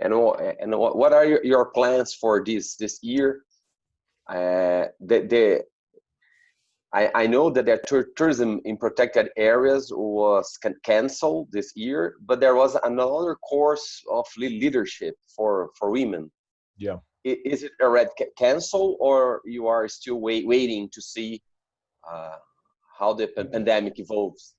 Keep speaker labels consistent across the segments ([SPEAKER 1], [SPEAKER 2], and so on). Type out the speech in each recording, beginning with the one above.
[SPEAKER 1] And and what are your, your plans for this this year? Uh, the, the I, I know that the tourism in protected areas was can canceled this year, but there was another course of leadership for for women.
[SPEAKER 2] Yeah.
[SPEAKER 1] Is it already canceled, or you are still wait, waiting to see uh, how the pandemic evolves?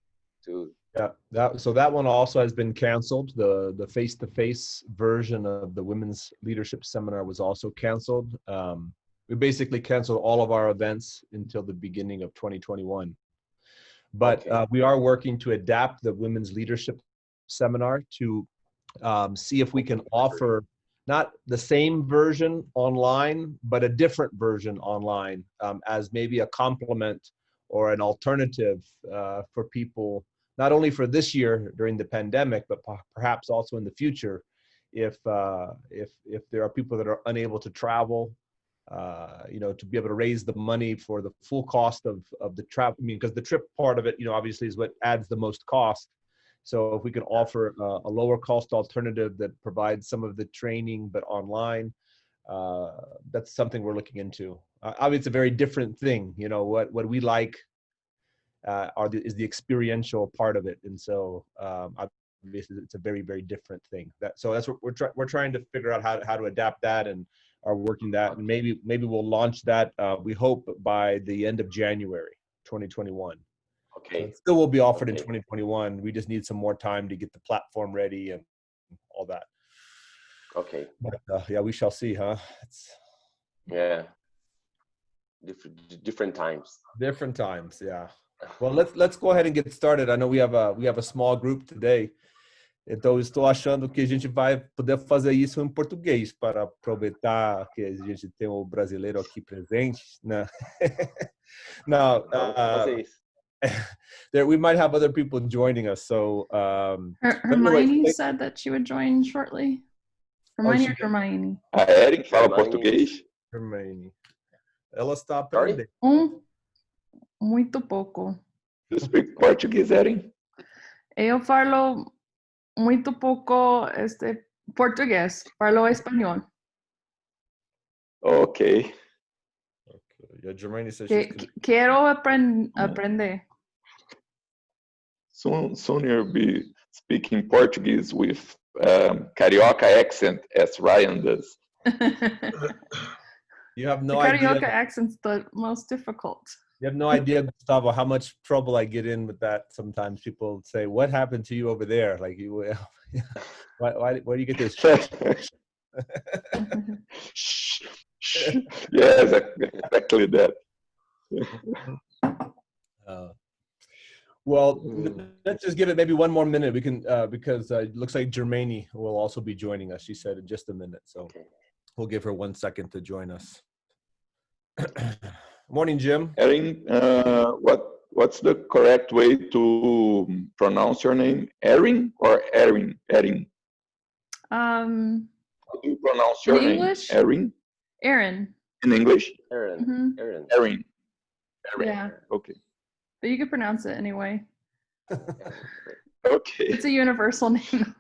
[SPEAKER 1] To
[SPEAKER 2] yeah, that so that one also has been canceled. The the face to face version of the women's leadership seminar was also canceled. Um, we basically canceled all of our events until the beginning of 2021. But okay. uh, we are working to adapt the women's leadership seminar to um, see if we can offer not the same version online, but a different version online um, as maybe a complement or an alternative uh, for people, not only for this year during the pandemic, but perhaps also in the future, if uh, if if there are people that are unable to travel uh, you know, to be able to raise the money for the full cost of, of the travel. I mean, because the trip part of it, you know, obviously is what adds the most cost. So if we can offer a, a lower cost alternative that provides some of the training, but online, uh, that's something we're looking into. Uh, obviously, it's a very different thing. You know, what, what we like uh, are the, is the experiential part of it. And so um, obviously it's a very, very different thing. That, so that's what we're, try, we're trying to figure out how, how to adapt that and are working that, and maybe maybe we'll launch that. Uh, we hope by the end of January, 2021.
[SPEAKER 1] Okay.
[SPEAKER 2] So still will be offered okay. in 2021. We just need some more time to get the platform ready and all that.
[SPEAKER 1] Okay.
[SPEAKER 2] But uh, yeah, we shall see, huh? It's...
[SPEAKER 1] Yeah. Different different times.
[SPEAKER 2] Different times, yeah. Well, let's let's go ahead and get started. I know we have a we have a small group today. Então, estou achando que a gente vai poder fazer isso em português para aproveitar que a gente tem o brasileiro aqui presente, né? Now, uh, there we might have other people joining us. So, um,
[SPEAKER 3] Her Hermione said that she would join shortly. Hermione oh, or Hermione?
[SPEAKER 4] A Erin fala português.
[SPEAKER 2] Hermione. Ela está aprendendo.
[SPEAKER 3] Um, muito pouco.
[SPEAKER 4] You speak Portuguese, Erin?
[SPEAKER 3] Eu falo muito pouco este, portugués, falo español.
[SPEAKER 4] Okay.
[SPEAKER 2] okay. Yeah, Germany says
[SPEAKER 3] que, quiero aprend aprender.
[SPEAKER 4] Soon, soon you'll be speaking Portuguese with um, carioca accent as Ryan does.
[SPEAKER 2] you have no
[SPEAKER 3] the
[SPEAKER 2] idea.
[SPEAKER 3] Carioca accent's the most difficult.
[SPEAKER 2] You have no idea, Gustavo, how much trouble I get in with that. Sometimes people say, "What happened to you over there?" Like you, why, why, where do you get this?
[SPEAKER 4] yeah, exactly that.
[SPEAKER 2] Uh, well, hmm. let's just give it maybe one more minute. We can uh, because uh, it looks like Germany will also be joining us. She said in just a minute, so we'll give her one second to join us. Morning, Jim.
[SPEAKER 4] Erin, uh, what what's the correct way to pronounce your name? Erin or Erin? Erin.
[SPEAKER 3] Um.
[SPEAKER 4] How do you pronounce your name?
[SPEAKER 3] English?
[SPEAKER 4] Erin.
[SPEAKER 3] Erin.
[SPEAKER 4] In English?
[SPEAKER 1] Erin.
[SPEAKER 3] Mm -hmm.
[SPEAKER 1] Erin.
[SPEAKER 4] Erin. Erin.
[SPEAKER 3] Yeah.
[SPEAKER 4] Okay.
[SPEAKER 3] But you could pronounce it anyway.
[SPEAKER 4] okay.
[SPEAKER 3] It's a universal name.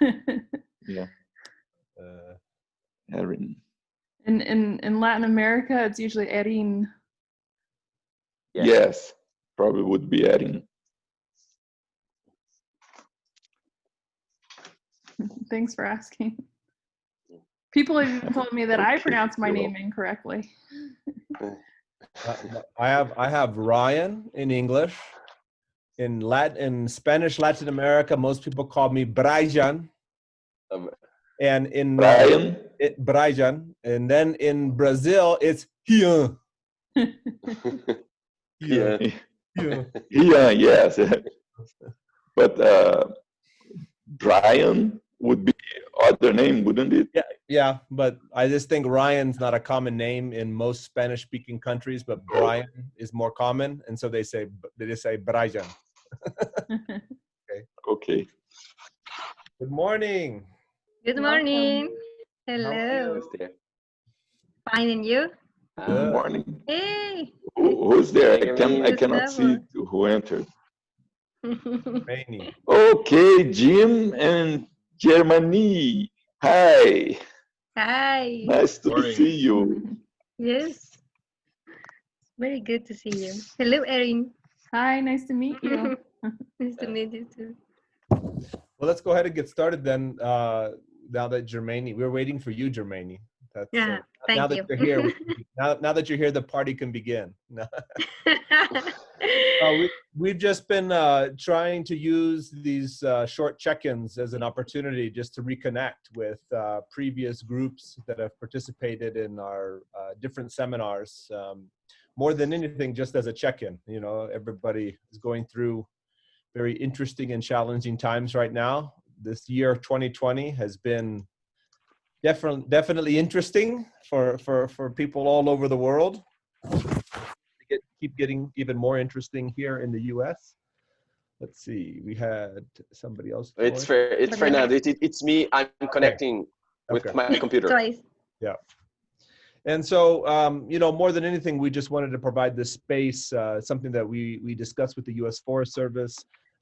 [SPEAKER 4] yeah. Uh, Erin.
[SPEAKER 3] In in in Latin America, it's usually Erin.
[SPEAKER 4] Yeah. Yes, probably would be Erin.
[SPEAKER 3] Thanks for asking. People have even told me that okay. I pronounce my name incorrectly.
[SPEAKER 2] I have I have Ryan in English. In Latin in Spanish Latin America, most people call me Brian. Um, and in
[SPEAKER 4] Brian,
[SPEAKER 2] it, Brian, and then in Brazil it's Ian.
[SPEAKER 4] yeah, yeah, yes. but uh, Brian would be other name, wouldn't it?
[SPEAKER 2] Yeah, yeah. But I just think Ryan's not a common name in most Spanish-speaking countries, but Brian is more common, and so they say they just say Brian.
[SPEAKER 4] okay. Okay.
[SPEAKER 2] Good morning.
[SPEAKER 5] Good morning. Hello. Fine, and you?
[SPEAKER 4] Good morning.
[SPEAKER 5] Hey.
[SPEAKER 4] Who, who's there? I can I cannot see who entered. okay, Jim and Germany. Hi,
[SPEAKER 5] Hi.
[SPEAKER 4] nice to
[SPEAKER 6] Morning.
[SPEAKER 4] see you.
[SPEAKER 5] Yes. Very good to see you. Hello, Erin.
[SPEAKER 3] Hi, nice to meet you.
[SPEAKER 5] nice to meet you too.
[SPEAKER 2] Well, let's go ahead and get started then. Uh, now that Germani, we're waiting for you, Germani. That's, uh,
[SPEAKER 5] Yeah,
[SPEAKER 2] now
[SPEAKER 5] thank
[SPEAKER 2] that
[SPEAKER 5] you.
[SPEAKER 2] you're here, now, now that you're here, the party can begin. Uh, we, we've just been uh, trying to use these uh, short check-ins as an opportunity just to reconnect with uh, previous groups that have participated in our uh, different seminars. Um, more than anything, just as a check-in. You know, everybody is going through very interesting and challenging times right now. This year, 2020, has been definitely definitely interesting for for for people all over the world get, keep getting even more interesting here in the U.S. Let's see, we had somebody else.
[SPEAKER 1] It's
[SPEAKER 2] join.
[SPEAKER 1] fair. It's
[SPEAKER 5] Fernando.
[SPEAKER 1] Fernando. It, it, it's me. I'm connecting with
[SPEAKER 2] Okay.
[SPEAKER 1] my computer.
[SPEAKER 5] Twice.
[SPEAKER 2] And so, um, you know, more than anything, we just wanted to provide this space, uh, something that we we discussed with the U.S. Forest Service,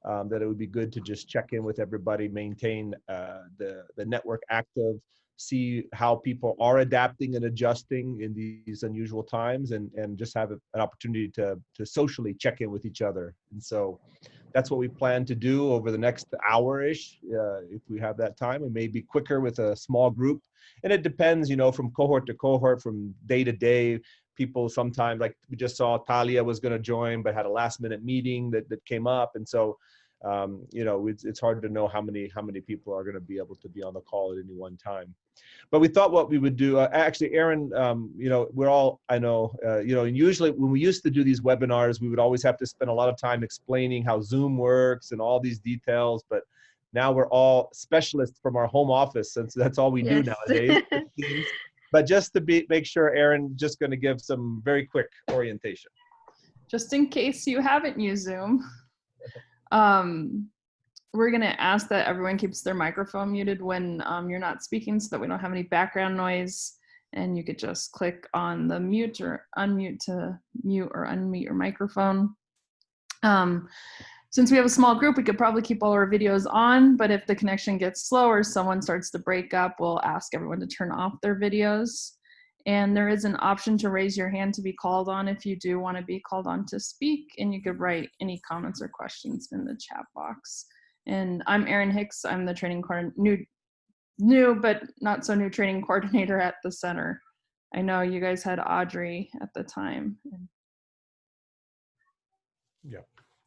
[SPEAKER 2] um, that it would be good to just check in with everybody, maintain uh, the the network active, see how people are adapting and adjusting in these unusual times, and and just have a- an opportunity to to socially check in with each other. And so, that's what we plan to do over the next hour-ish, uh, if we have that time. It may be quicker with a small group and it depends you know from cohort to cohort from day to day people sometimes like we just saw talia was going to join but had a last minute meeting that, that came up. And so um, you know it's, it's hard to know how many how many people are going to be able to be on the call at any one time. But we thought what we would do uh, actually Erin um, you know we're all i know uh, you know and usually when we used to do these webinars we would always have to spend a lot of time explaining how zoom works and all these details. But now we're all specialists from our home office since that's all we do nowadays. but just to be make sure Erin just going to give some very quick orientation
[SPEAKER 3] Just in case you haven't used Zoom, um, we're gonna ask that everyone keeps their microphone muted when um, you're not speaking so that we don't have any background noise. And you could just click on the mute or unmute to mute or unmute your microphone. Um, since we have a small group, we could probably keep all our videos on, but if the connection gets slow or someone starts to break up, we'll ask everyone to turn off their videos. And there is an option to raise your hand to be called on if you do want to be called on to speak. And you could write any comments or questions in the chat box. And I'm Erin Hicks. I'm the training new, new but not so new training coordinator at the center. I know you guys had Audrey at the time.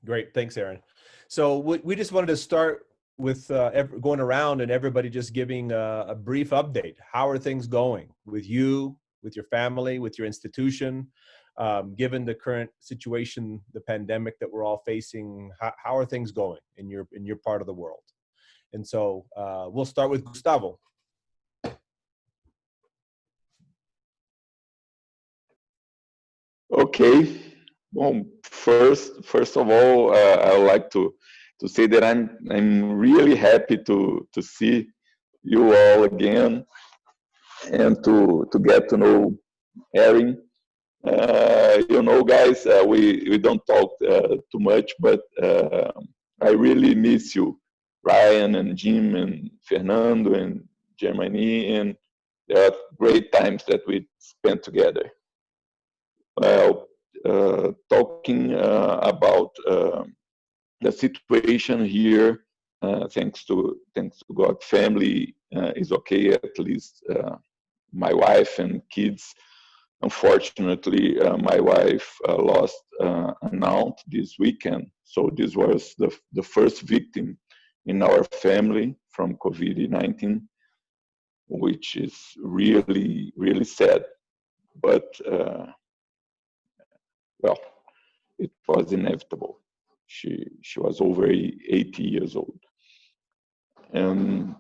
[SPEAKER 2] Great, thanks, Erin. So we, just wanted to start with uh, going around and everybody just giving a, a brief update. How are things going with you, with your family, with your institution? Um, given the current situation, the pandemic that we're all facing, how, how are things going in your in your part of the world? And so uh, we'll start with Gustavo.
[SPEAKER 4] Okay. Well, first, first of all, uh, I would like to to say that I'm I'm really happy to to see you all again and to to get to know Erin. Uh, you know, guys, uh, we we don't talk uh, too much, but uh, I really miss you, Ryan and Jim and Fernando and Germany, and there are great times that we spent together. Well, talking uh, about uh, the situation here, uh, thanks to thanks to God, family uh, is okay. At least uh, my wife and kids. Unfortunately, uh, my wife uh, lost uh, an aunt this weekend, so this was the the first victim in our family from COVID-19, which is really really sad. But uh, well, it was inevitable. She she was over 80 years old. And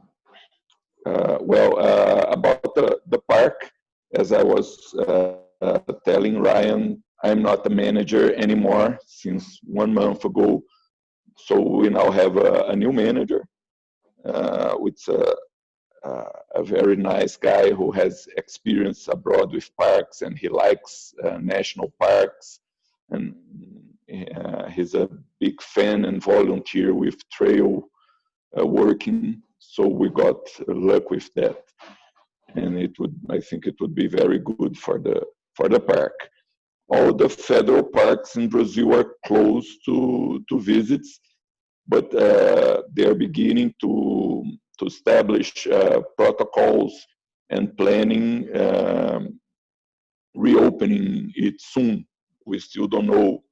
[SPEAKER 4] uh, well, uh, about the, the park, as I was uh, telling Ryan, I'm not the manager anymore since one month ago. So we now have a, a new manager. A, uh, a very nice guy who has experience abroad with parks and he likes uh, national parks and uh, he's a big fan and volunteer with trail uh, working so we got luck with that, and it would I think it would be very good for the for the park. All the federal parks in Brazil are closed to to visits, but uh, they are beginning to to establish uh, protocols and planning um, reopening it soon. We still don't know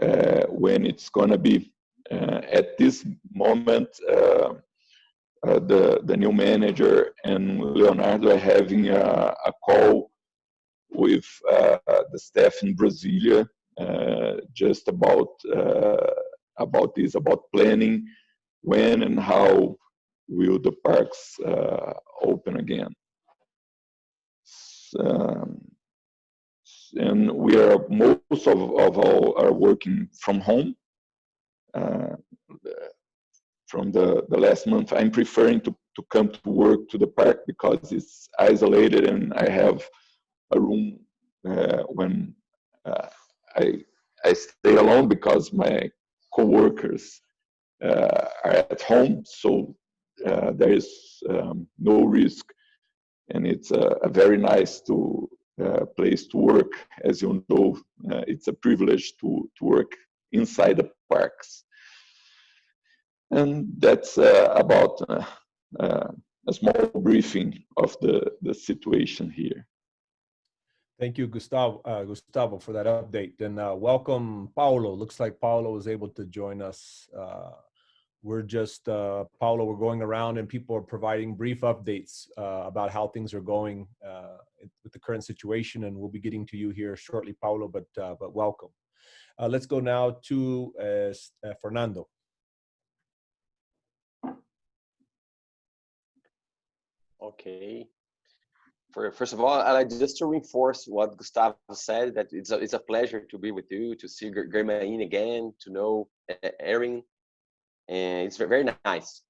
[SPEAKER 4] uh, when it's going to be. Uh, at this moment, uh, uh, the, the new manager and Leonardo are having a, a call with uh, the staff in Brasilia just about about this, about planning when and how will the parks open again. Um, and we are most of, of all are working from home. Uh, from the, the last month, I'm preferring to, to come to work to the park because it's isolated and I have a room uh, when uh, I, I stay alone because my coworkers uh, are at home. So uh, there is um, no risk and it's a very nice to uh, place to work. As you know, uh, it's a privilege to, to work inside the parks. And that's uh, about uh, uh, a small briefing of the, the situation here.
[SPEAKER 2] Thank you, Gustavo, uh, Gustavo, for that update. And welcome, Paulo. Looks like Paulo was able to join us we're just uh, Paulo. We're going around and people are providing brief updates uh, about how things are going uh, with the current situation, and we'll be getting to you here shortly, Paulo. But uh, but welcome. Uh, let's go now to uh, Fernando.
[SPEAKER 1] Okay. For, first of all, I'd like just to reinforce what Gustavo said, that it's a, it's a pleasure to be with you, to see Germaine again, to know Erin, and it's very nice.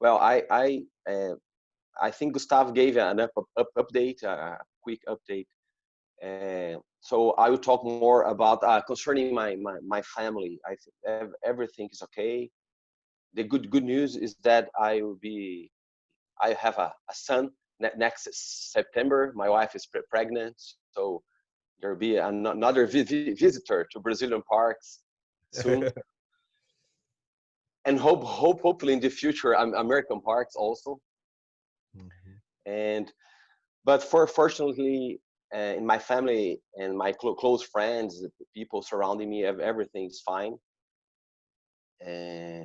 [SPEAKER 1] Well, I I uh, I think Gustav gave an up, up update, a quick update. Uh, so I will talk more about uh, concerning my, my my family. I think everything is okay. The good good news is that I will be, I have a, a son next September. My wife is pre pregnant, so there'll be another vi visitor to Brazilian parks soon. and hope hope hopefully in the future American parks also. Mm -hmm. And but for fortunately uh, in my family and my cl close friends, the people surrounding me, everything is fine. Uh,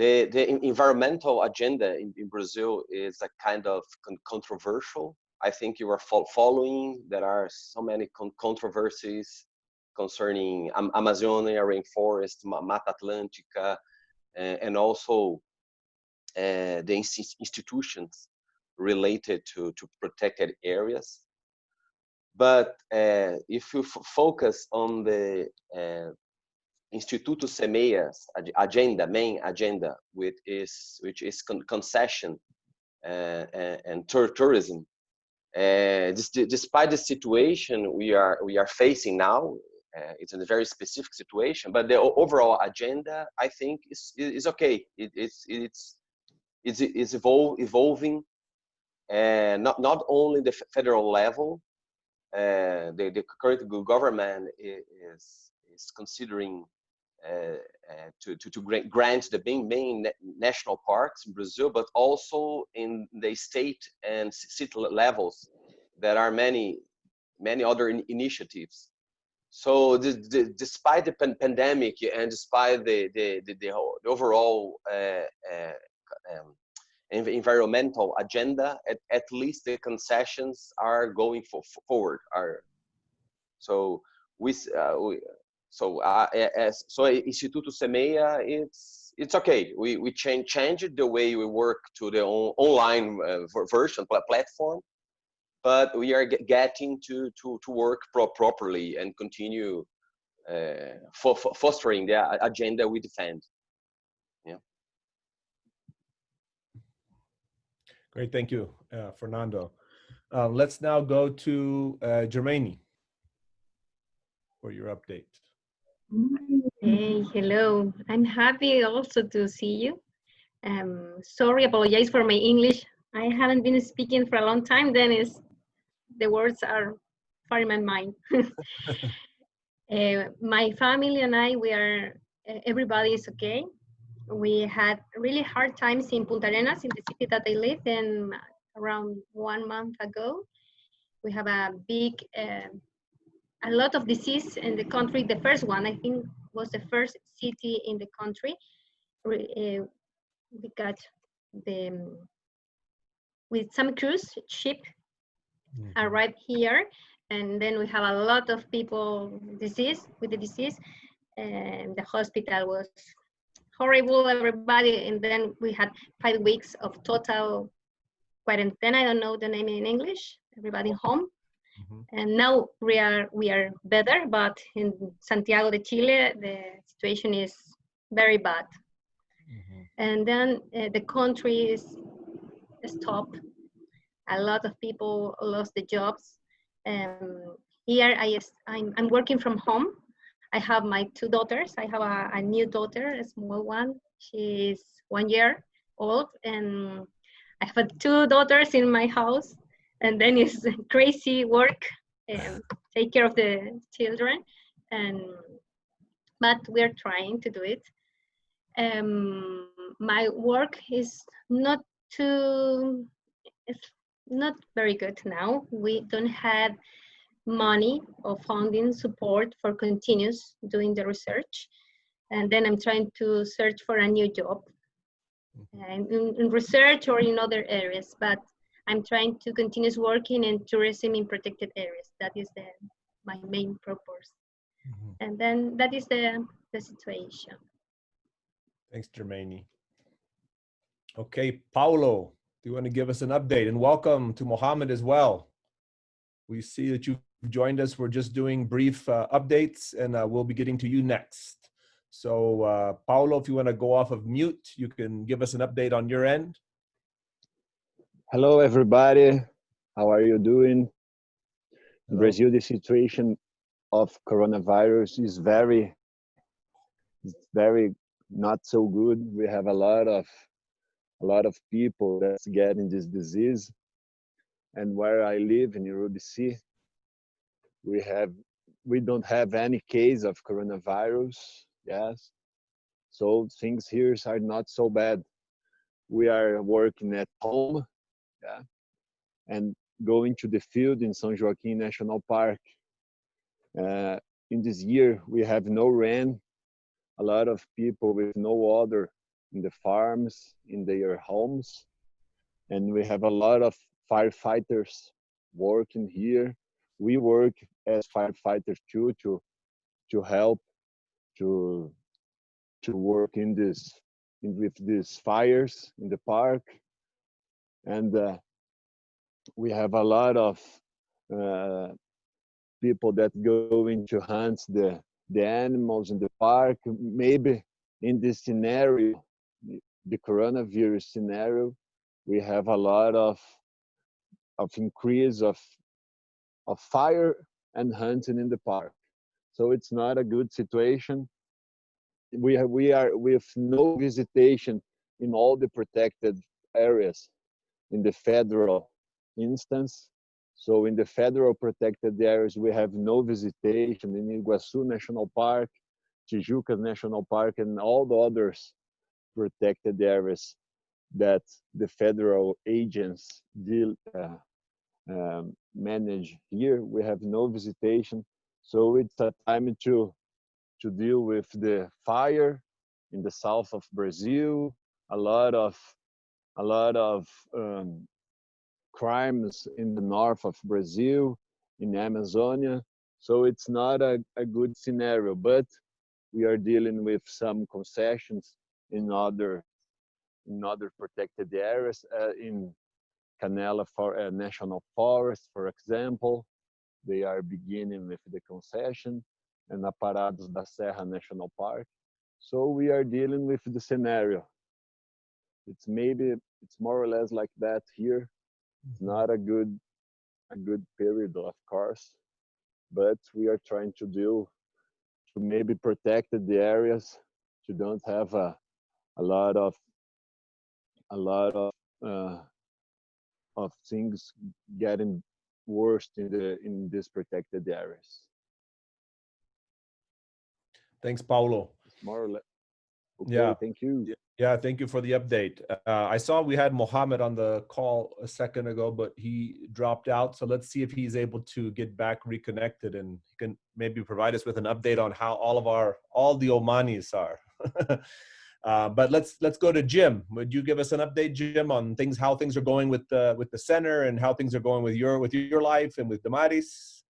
[SPEAKER 1] the the environmental agenda in, in, Brazil is a kind of con controversial. I think you are fo following. There are so many con controversies concerning Am Amazonia rainforest, Mata Atlântica, and also uh, the institutions related to, to protected areas. But uh, if you focus on the Instituto Semeia's agenda, main agenda, which is which is con concession uh, and tourism, uh, despite the situation we are we are facing now, uh, it's in a very specific situation, but the overall agenda, I think, is is okay. It, it's it's it's it's evol evolving, and not not only the federal level. Uh, the the current government is is considering uh, uh, to, to, to grant the main, main national parks in Brazil, but also in the state and city levels. There are many, many other in initiatives so the, the, despite the pan pandemic and despite the the, the, the overall uh, uh, um, environmental agenda, at, at least the concessions are going for, forward. Are so we, uh, we so uh, as so Instituto Semeia, it's it's okay. We we change changed the way we work to the on, online uh, version platform but we are getting to to to work pro properly and continue uh, fostering the agenda we defend. Yeah.
[SPEAKER 2] Great, thank you, uh, Fernando. Uh, let's now go to uh, Germaine for your update.
[SPEAKER 5] Hey, hello. I'm happy also to see you. Um, sorry, apologize for my English. I haven't been speaking for a long time. Then is the words are far in my mind. uh, my family and I, we are everybody is okay. We had really hard times in Punta Arenas, in the city that I live in, around one month ago. We have a big, uh, a lot of disease in the country. The first one, I think, was the first city in the country. Uh, we got the with some cruise ship mm -hmm. arrived here, and then we have a lot of people disease with the disease, and the hospital was horrible. Everybody, and then we had five weeks of total quarantine. Then I don't know the name in English. Everybody home. Mm -hmm. And now we are we are better, but in Santiago de Chile, the situation is very bad and then uh, the country is stopped. A lot of people lost the jobs. Um, here I I'm, I'm working from home. I have my two daughters. I have a, a new daughter, a small one. She's one year old, and I have two daughters in my house. And then it's crazy work, and take care of the children, and but we're trying to do it um, my work is not too not very good now we don't have money or funding support for continuous doing the research and then i'm trying to search for a new job mm-hmm. in, in research or in other areas but i'm trying to continue working in tourism in protected areas that is the my main purpose mm -hmm. and then that is the the situation
[SPEAKER 2] Thanks, Germaine. Okay, Paulo, do you want to give us an update? And welcome to Mohammed as well. We see that you've joined us. We're just doing brief uh, updates and uh, we'll be getting to you next. So uh, Paulo, if you want to go off of mute, you can give us an update on your end.
[SPEAKER 6] Hello, everybody. How are you doing? In Brazil, the situation of coronavirus is very, very not so good. We have a lot of a lot of people that's getting this disease. And where I live in Urubici, we have we don't have any case of coronavirus. Yes. So things here are not so bad. We are working at home, yeah, and going to the field in São Joaquim National Park. Uh, in this year, we have no rain a lot of people with no water in the farms, in their homes. And we have a lot of firefighters working here. We work as firefighters too to to help to to work in this in, with these fires in the park. And uh, we have a lot of uh, people that go into hunt the the animals in the park. Maybe in this scenario, the coronavirus scenario, we have a lot of of increase of of fire and hunting in the park. So it's not a good situation. We have, we are with no visitation in all the protected areas in the federal instance so in the federal protected areas, we have no visitation in Iguazu National Park, Tijuca National Park, and all the others protected areas that the federal agents deal, uh, um, manage here. We have no visitation. So it's a time to, to deal with the fire in the south of Brazil, a lot of, a lot of um, crimes in the north of Brazil, in Amazonia. So it's not a, a good scenario, but we are dealing with some concessions in other in other protected areas uh, in Canela for, uh, National Forest, for example. They are beginning with the concession and Aparados da Serra National Park. So we are dealing with the scenario. It's maybe, it's more or less like that here it's not a good a good period, of course, but we are trying to do to maybe protect the areas to don't have a, a lot of a lot of uh, of things getting worse in the in these protected areas.
[SPEAKER 2] Thanks, Paulo.
[SPEAKER 6] More or less. Okay,
[SPEAKER 2] Yeah.
[SPEAKER 6] Thank you.
[SPEAKER 2] Yeah, thank you for the update. Uh, I saw we had Mohammed on the call a second ago, but he dropped out. So let's see if he's able to get back reconnected and he can maybe provide us with an update on how all of our all the Omanis are. uh, but let's let's go to Jim. Would you give us an update, Jim, on things how things are going with the with the center and how things are going with your with your life and with Damaris?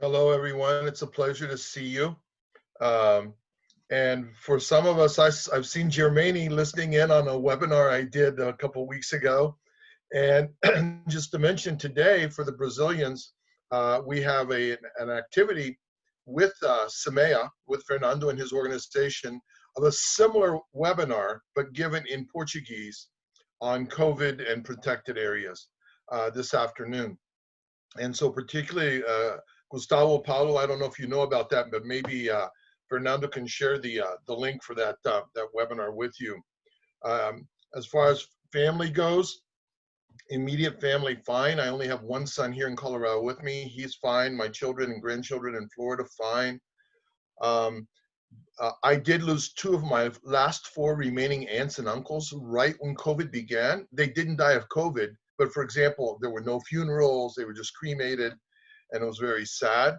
[SPEAKER 7] Hello, everyone. It's a pleasure to see you. Um, and for some of us, I, have seen Germani listening in on a webinar I did a couple weeks ago. And just to mention today for the Brazilians, uh, we have a, an activity with uh, Semeia, with Fernando and his organization, of a similar webinar, but given in Portuguese on COVID and protected areas uh, this afternoon. And so particularly uh, Gustavo Paulo, I don't know if you know about that, but maybe uh, Fernando can share the uh, the link for that uh, that webinar with you. Um, as far as family goes, immediate family fine. I only have one son here in Colorado with me. He's fine. My children and grandchildren in Florida fine. Um, uh, I did lose two of my last four remaining aunts and uncles right when COVID began. They didn't die of COVID, but for example, there were no funerals. They were just cremated, and it was very sad.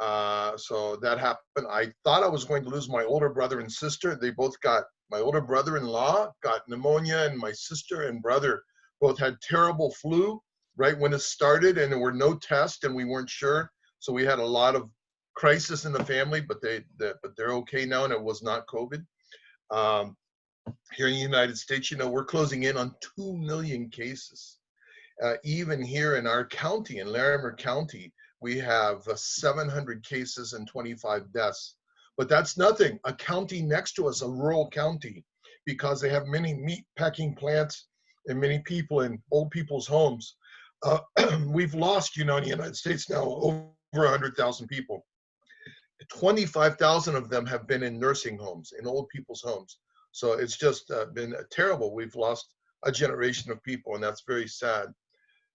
[SPEAKER 7] Uh, so that happened. I thought I was going to lose my older brother and sister. They both got, my older brother-in-law got pneumonia and my sister and brother both had terrible flu right when it started and there were no tests and we weren't sure. So we had a lot of crisis in the family, but they, they but they're okay now and it was not COVID. Um, here in the United States, you know, we're closing in on 2 million cases. Uh, even here in our county, in Larimer County, we have uh, 700 cases and 25 deaths. But that's nothing. A county next to us, a rural county, because they have many meat packing plants and many people in old people's homes. Uh, we've lost, you know, in the United States now over 100,000 people. 25,000 of them have been in nursing homes, in old people's homes. So it's just uh, been terrible. We've lost a generation of people, and that's very sad.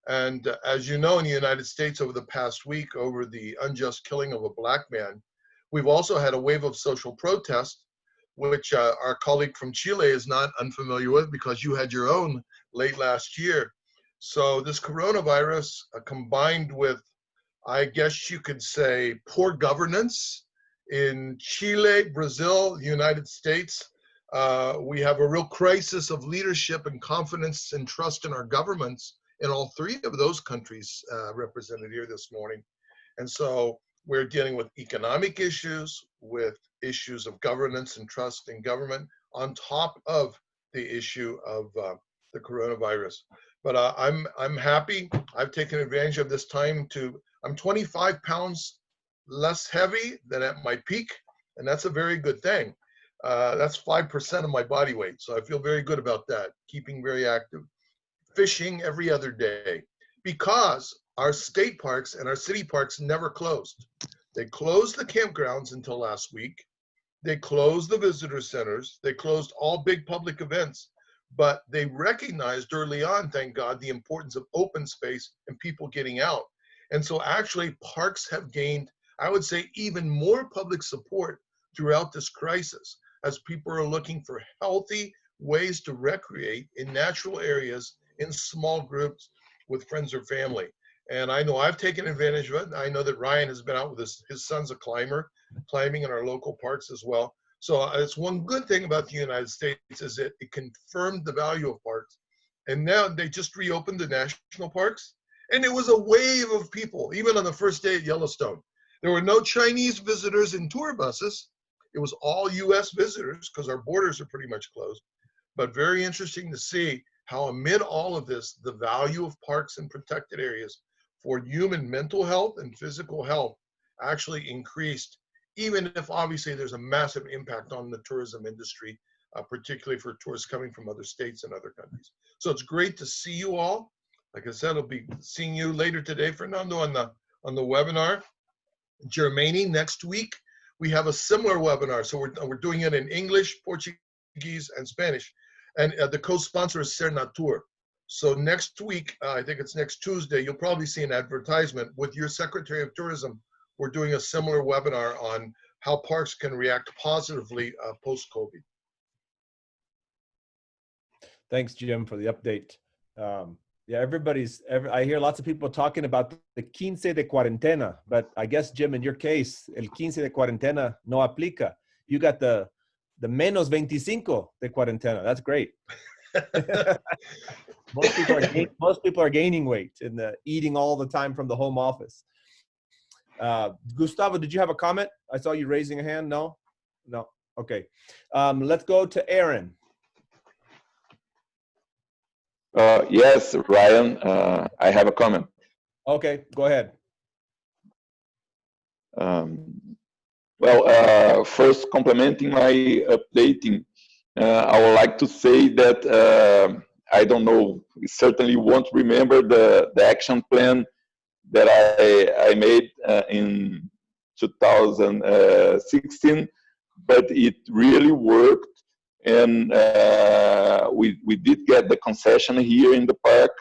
[SPEAKER 7] And uh, as you know, in the United States over the past week, over the unjust killing of a black man, we've also had a wave of social protest, which uh, our colleague from Chile is not unfamiliar with because you had your own late last year. So this coronavirus uh, combined with, I guess you could say, poor governance in Chile, Brazil, the United States, uh, we have a real crisis of leadership and confidence and trust in our governments in all three of those countries uh, represented here this morning. And so we're dealing with economic issues, with issues of governance and trust in government on top of the issue of uh, the coronavirus. But uh, I'm, I'm happy. I've taken advantage of this time to, I'm 25 pounds less heavy than at my peak, and that's a very good thing. Uh, that's 5% of my body weight. So I feel very good about that, keeping very active fishing every other day because our state parks and our city parks never closed. They closed the campgrounds until last week. They closed the visitor centers. They closed all big public events, but they recognized early on, thank God, the importance of open space and people getting out. And so actually parks have gained, I would say, even more public support throughout this crisis as people are looking for healthy ways to recreate in natural areas in small groups with friends or family. And I know I've taken advantage of it. I know that Ryan has been out with his, his son's a climber, climbing in our local parks as well. So uh, it's one good thing about the United States is that it confirmed the value of parks. And now they just reopened the national parks. And it was a wave of people, even on the first day at Yellowstone. There were no Chinese visitors in tour buses. It was all US visitors because our borders are pretty much closed. But very interesting to see how amid all of this, the value of parks and protected areas for human mental health and physical health actually increased, even if obviously there's a massive impact on the tourism industry, uh, particularly for tourists coming from other states and other countries. So it's great to see you all. Like I said, I'll be seeing you later today, Fernando, on the on the webinar. Germany next week, we have a similar webinar. So we're, we're doing it in English, Portuguese, and Spanish And uh, the co-sponsor is Sernatur. So next week, uh, I think it's next Tuesday, you'll probably see an advertisement with your Secretary of Tourism. We're doing a similar webinar on how parks can react positively uh, post-COVID.
[SPEAKER 2] Thanks, Jim, for the update. Um, yeah, everybody's, every, I hear lots of people talking about the quince de cuarentena, but I guess, Jim, in your case, el quince de cuarentena no aplica. You got the, the menos 25 de cuarentena. That's great. most, people are most people are gaining weight and uh, eating all the time from the home office. Uh, Gustavo, did you have a comment? I saw you raising a hand. No? No. Okay. Um, let's go to Erin.
[SPEAKER 4] Uh, yes, Ryan, uh, I have a comment.
[SPEAKER 2] Okay, go ahead.
[SPEAKER 4] Um, well, uh, first complementing my updating, uh, I would like to say that uh, I don't know, certainly won't remember the, the action plan that I, I made uh, in 2016, but it really worked and uh, we, we did get the concession here in the park.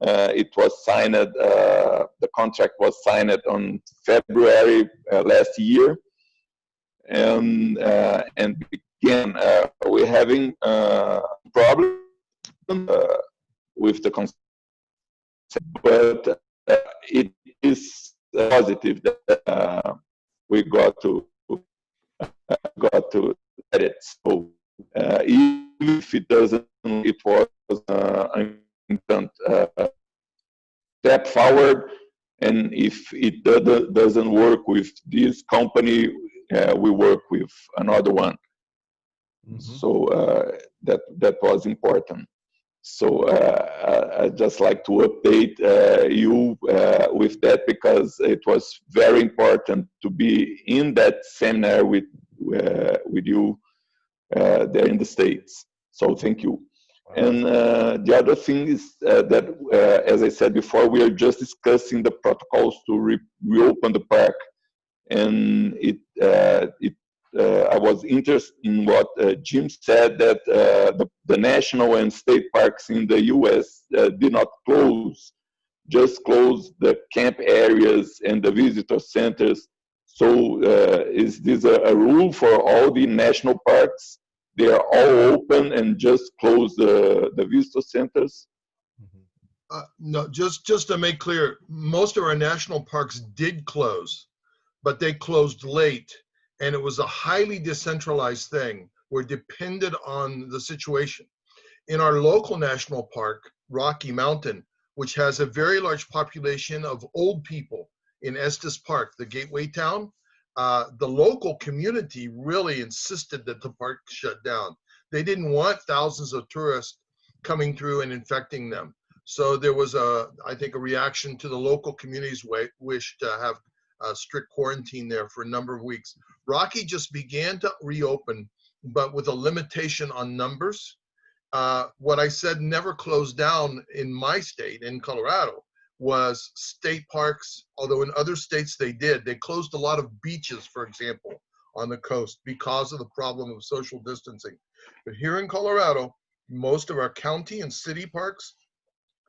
[SPEAKER 4] Uh, it was signed, uh, the contract was signed on February last year. And, and again, we're having problems with the concession, but it is positive that we got to got to edit. So uh, even if it doesn't, it was uh, an important uh, step forward. And if it doesn't work with this company, we work with another one. Mm -hmm. So that that was important. So uh, I just like to update uh, you uh, with that because it was very important to be in that seminar with with you uh, there in the States. So thank you. And uh, the other thing is uh, that, as I said before, we are just discussing the protocols to re reopen the park. And it, it uh, I was interested in what uh, Jim said that uh, the, the, national and state parks in the U.S. did not close, just closed the camp areas and the visitor centers. So is this a, a, rule for all the national parks? they are all open and just close the, the visitor centers?
[SPEAKER 7] Uh, no, just just to make clear, most of our national parks did close, but they closed late, and it was a highly decentralized thing. We're dependent on the situation. In our local national park, Rocky Mountain, which has a very large population of old people in Estes Park, the gateway town, uh, the local community really insisted that the park shut down. They didn't want thousands of tourists coming through and infecting them. So there was a, I think, a reaction to the local community's wish to have a strict quarantine there for a number of weeks. Rocky just began to reopen, but with a limitation on numbers. Uh, what I said never closed down in my state, in Colorado, was state parks, although in other states they did. They closed a lot of beaches, for example, on the coast because of the problem of social distancing. But here in Colorado, most of our county and city parks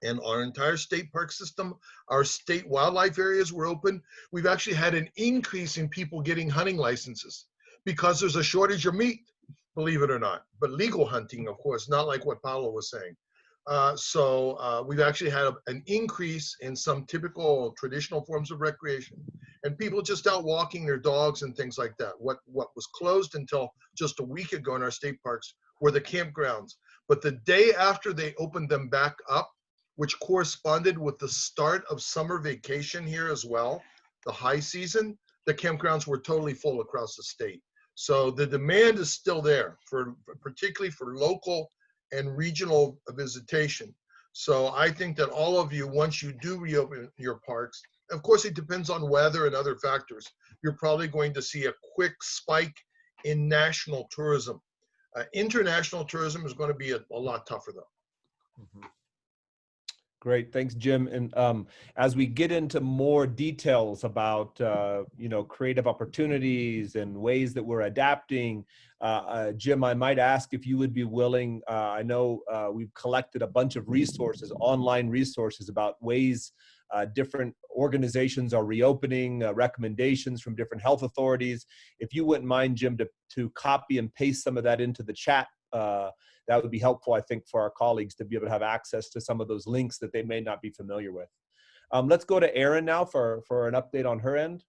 [SPEAKER 7] and our entire state park system, our state wildlife areas were open. We've actually had an increase in people getting hunting licenses because there's a shortage of meat, believe it or not. But legal hunting, of course, not like what Paulo was saying. Uh, so uh, we've actually had a, an increase in some typical traditional forms of recreation and people just out walking their dogs and things like that. What, what was closed until just a week ago in our state parks were the campgrounds. But the day after they opened them back up, which corresponded with the start of summer vacation here as well, the high season, the campgrounds were totally full across the state. So the demand is still there for particularly for local and regional visitation. So I think that all of you, once you do reopen your parks, of course it depends on weather and other factors, you're probably going to see a quick spike in national tourism. Uh, international tourism is going to be a, a lot tougher though.
[SPEAKER 2] Mm -hmm. Great, thanks, Jim. And um, as we get into more details about, uh, you know, creative opportunities and ways that we're adapting, uh, uh, Jim, I might ask if you would be willing. Uh, I know uh, we've collected a bunch of resources, online resources about ways uh, different organizations are reopening, recommendations from different health authorities. If you wouldn't mind, Jim, to, to copy and paste some of that into the chat that would be helpful, I think, for our colleagues to be able to have access to some of those links that they may not be familiar with. Um, let's go to Erin now for, for an update on her end.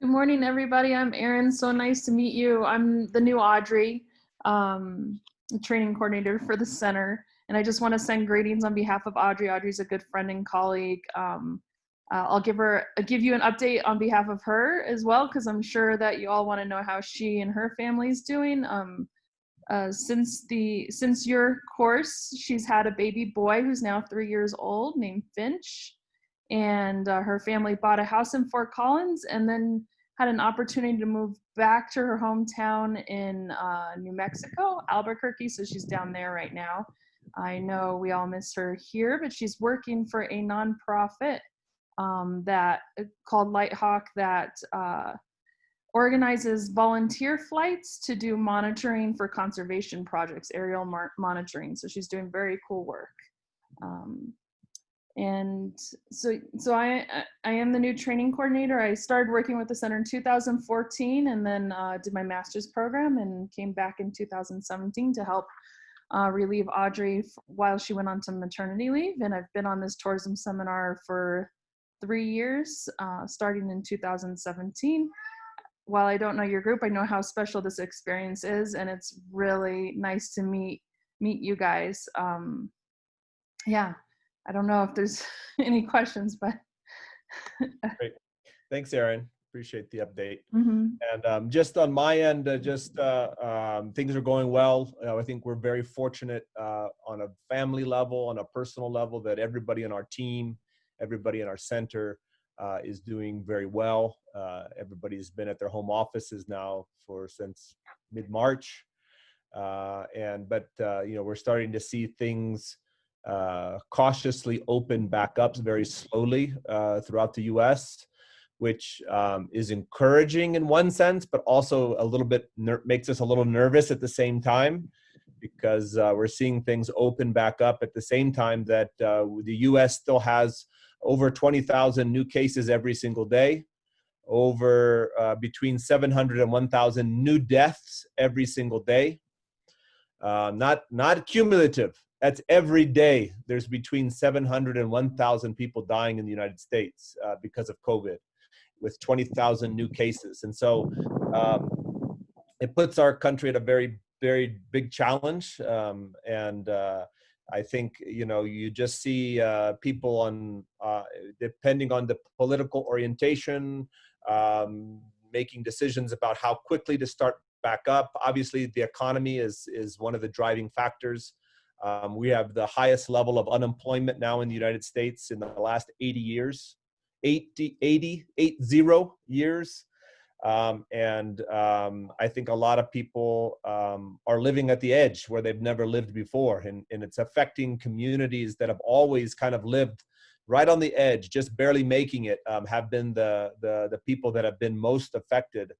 [SPEAKER 3] Good morning, everybody. I'm Erin. So nice to meet you. I'm the new Audrey, um, training coordinator for the center. And I just want to send greetings on behalf of Audrey. Audrey's a good friend and colleague. Um, uh, I'll give her I'll give you an update on behalf of her as well, because I'm sure that you all want to know how she and her family is doing. Um, uh, since the since your course, she's had a baby boy who's now three years old named Finch, and uh, her family bought a house in Fort Collins, and then had an opportunity to move back to her hometown in uh, New Mexico, Albuquerque. So she's down there right now. I know we all miss her here, but she's working for a nonprofit um, that uh, called Lighthawk that uh, organizes volunteer flights to do monitoring for conservation projects, aerial monitoring. So she's doing very cool work. Um, and so, so I, I am the new training coordinator. I started working with the center in 2014 and then uh, did my master's program and came back in 2017 to help uh, relieve Audrey while she went on to maternity leave. And I've been on this tourism seminar for three years, uh, starting in 2017 while I don't know your group, I know how special this experience is, and it's really nice to meet meet you guys. Um, yeah, I don't know if there's any questions, but
[SPEAKER 2] great. Thanks, Erin. Appreciate the update.
[SPEAKER 3] Mm -hmm.
[SPEAKER 2] And um, just on my end, uh, just uh, um, things are going well. Uh, I think we're very fortunate uh, on a family level, on a personal level, that everybody in our team, everybody in our center uh, is doing very well. Uh, everybody's been at their home offices now for since mid-March. Uh, and but uh, you know we're starting to see things uh, cautiously open back up very slowly uh, throughout the U.S., which um, is encouraging in one sense, but also a little bit makes us a little nervous at the same time because we're seeing things open back up at the same time that the U.S. still has over 20,000 new cases every single day, over uh, between 700 and 1,000 new deaths every single day. Uh, not, not cumulative, that's every day. There's between 700 and 1,000 people dying in the United States uh, because of COVID with 20,000 new cases. And so um, it puts our country at a very, very big challenge. Um, and uh, I think you know you just see uh, people on uh, depending on the political orientation um, making decisions about how quickly to start back up. Obviously, the economy is is one of the driving factors. Um, we have the highest level of unemployment now in the United States in the last 80 years, 80, 80, 80 years. Um, and um, I think a lot of people um, are living at the edge where they've never lived before. And, and it's affecting communities that have always kind of lived right on the edge, just barely making it, um, have been the, the, the, people that have been most affected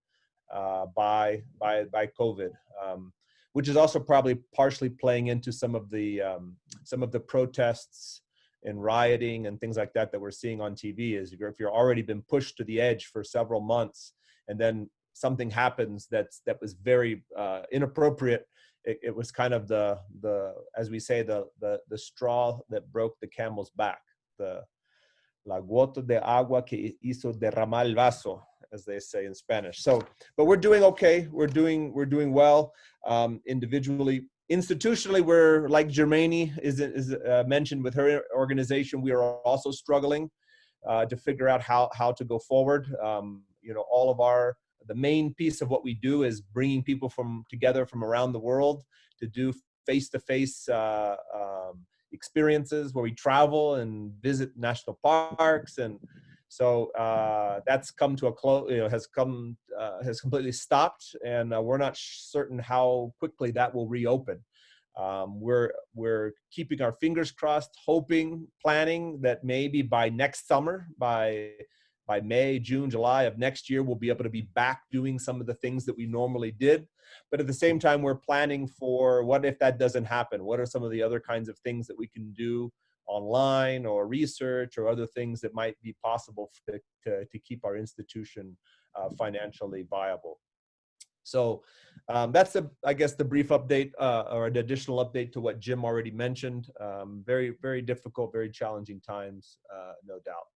[SPEAKER 2] uh, by, by, by COVID. Um, which is also probably partially playing into some of the um, some of the protests and rioting and things like that that we're seeing on TV. Is if you're, if you're already been pushed to the edge for several months, and then something happens that's that was very uh, inappropriate it, it, was kind of the the as we say the the the straw that broke the camel's back the la gota de agua que hizo derramar el vaso as they say in spanish. So but we're doing okay we're doing we're doing well um, individually. Institutionally we're like germani is, is uh, mentioned with her organization we are also struggling uh, to figure out how how to go forward. Um, you know, all of our, the main piece of what we do is bringing people from together from around the world to do face-to-face uh, um, experiences where we travel and visit national parks. And so uh, that's come to a close you know has come uh, has completely stopped. And uh, we're not certain how quickly that will reopen. Um, we're we're keeping our fingers crossed, hoping, planning that maybe by next summer, by by May, June, July of next year, we'll be able to be back doing some of the things that we normally did. But at the same time, we're planning for what if that doesn't happen? What are some of the other kinds of things that we can do online or research or other things that might be possible to, to, to keep our institution uh, financially viable? So um, that's the, I guess, the brief update uh, or an additional update to what Jim already mentioned. Um, very, very difficult, very challenging times, uh, no doubt.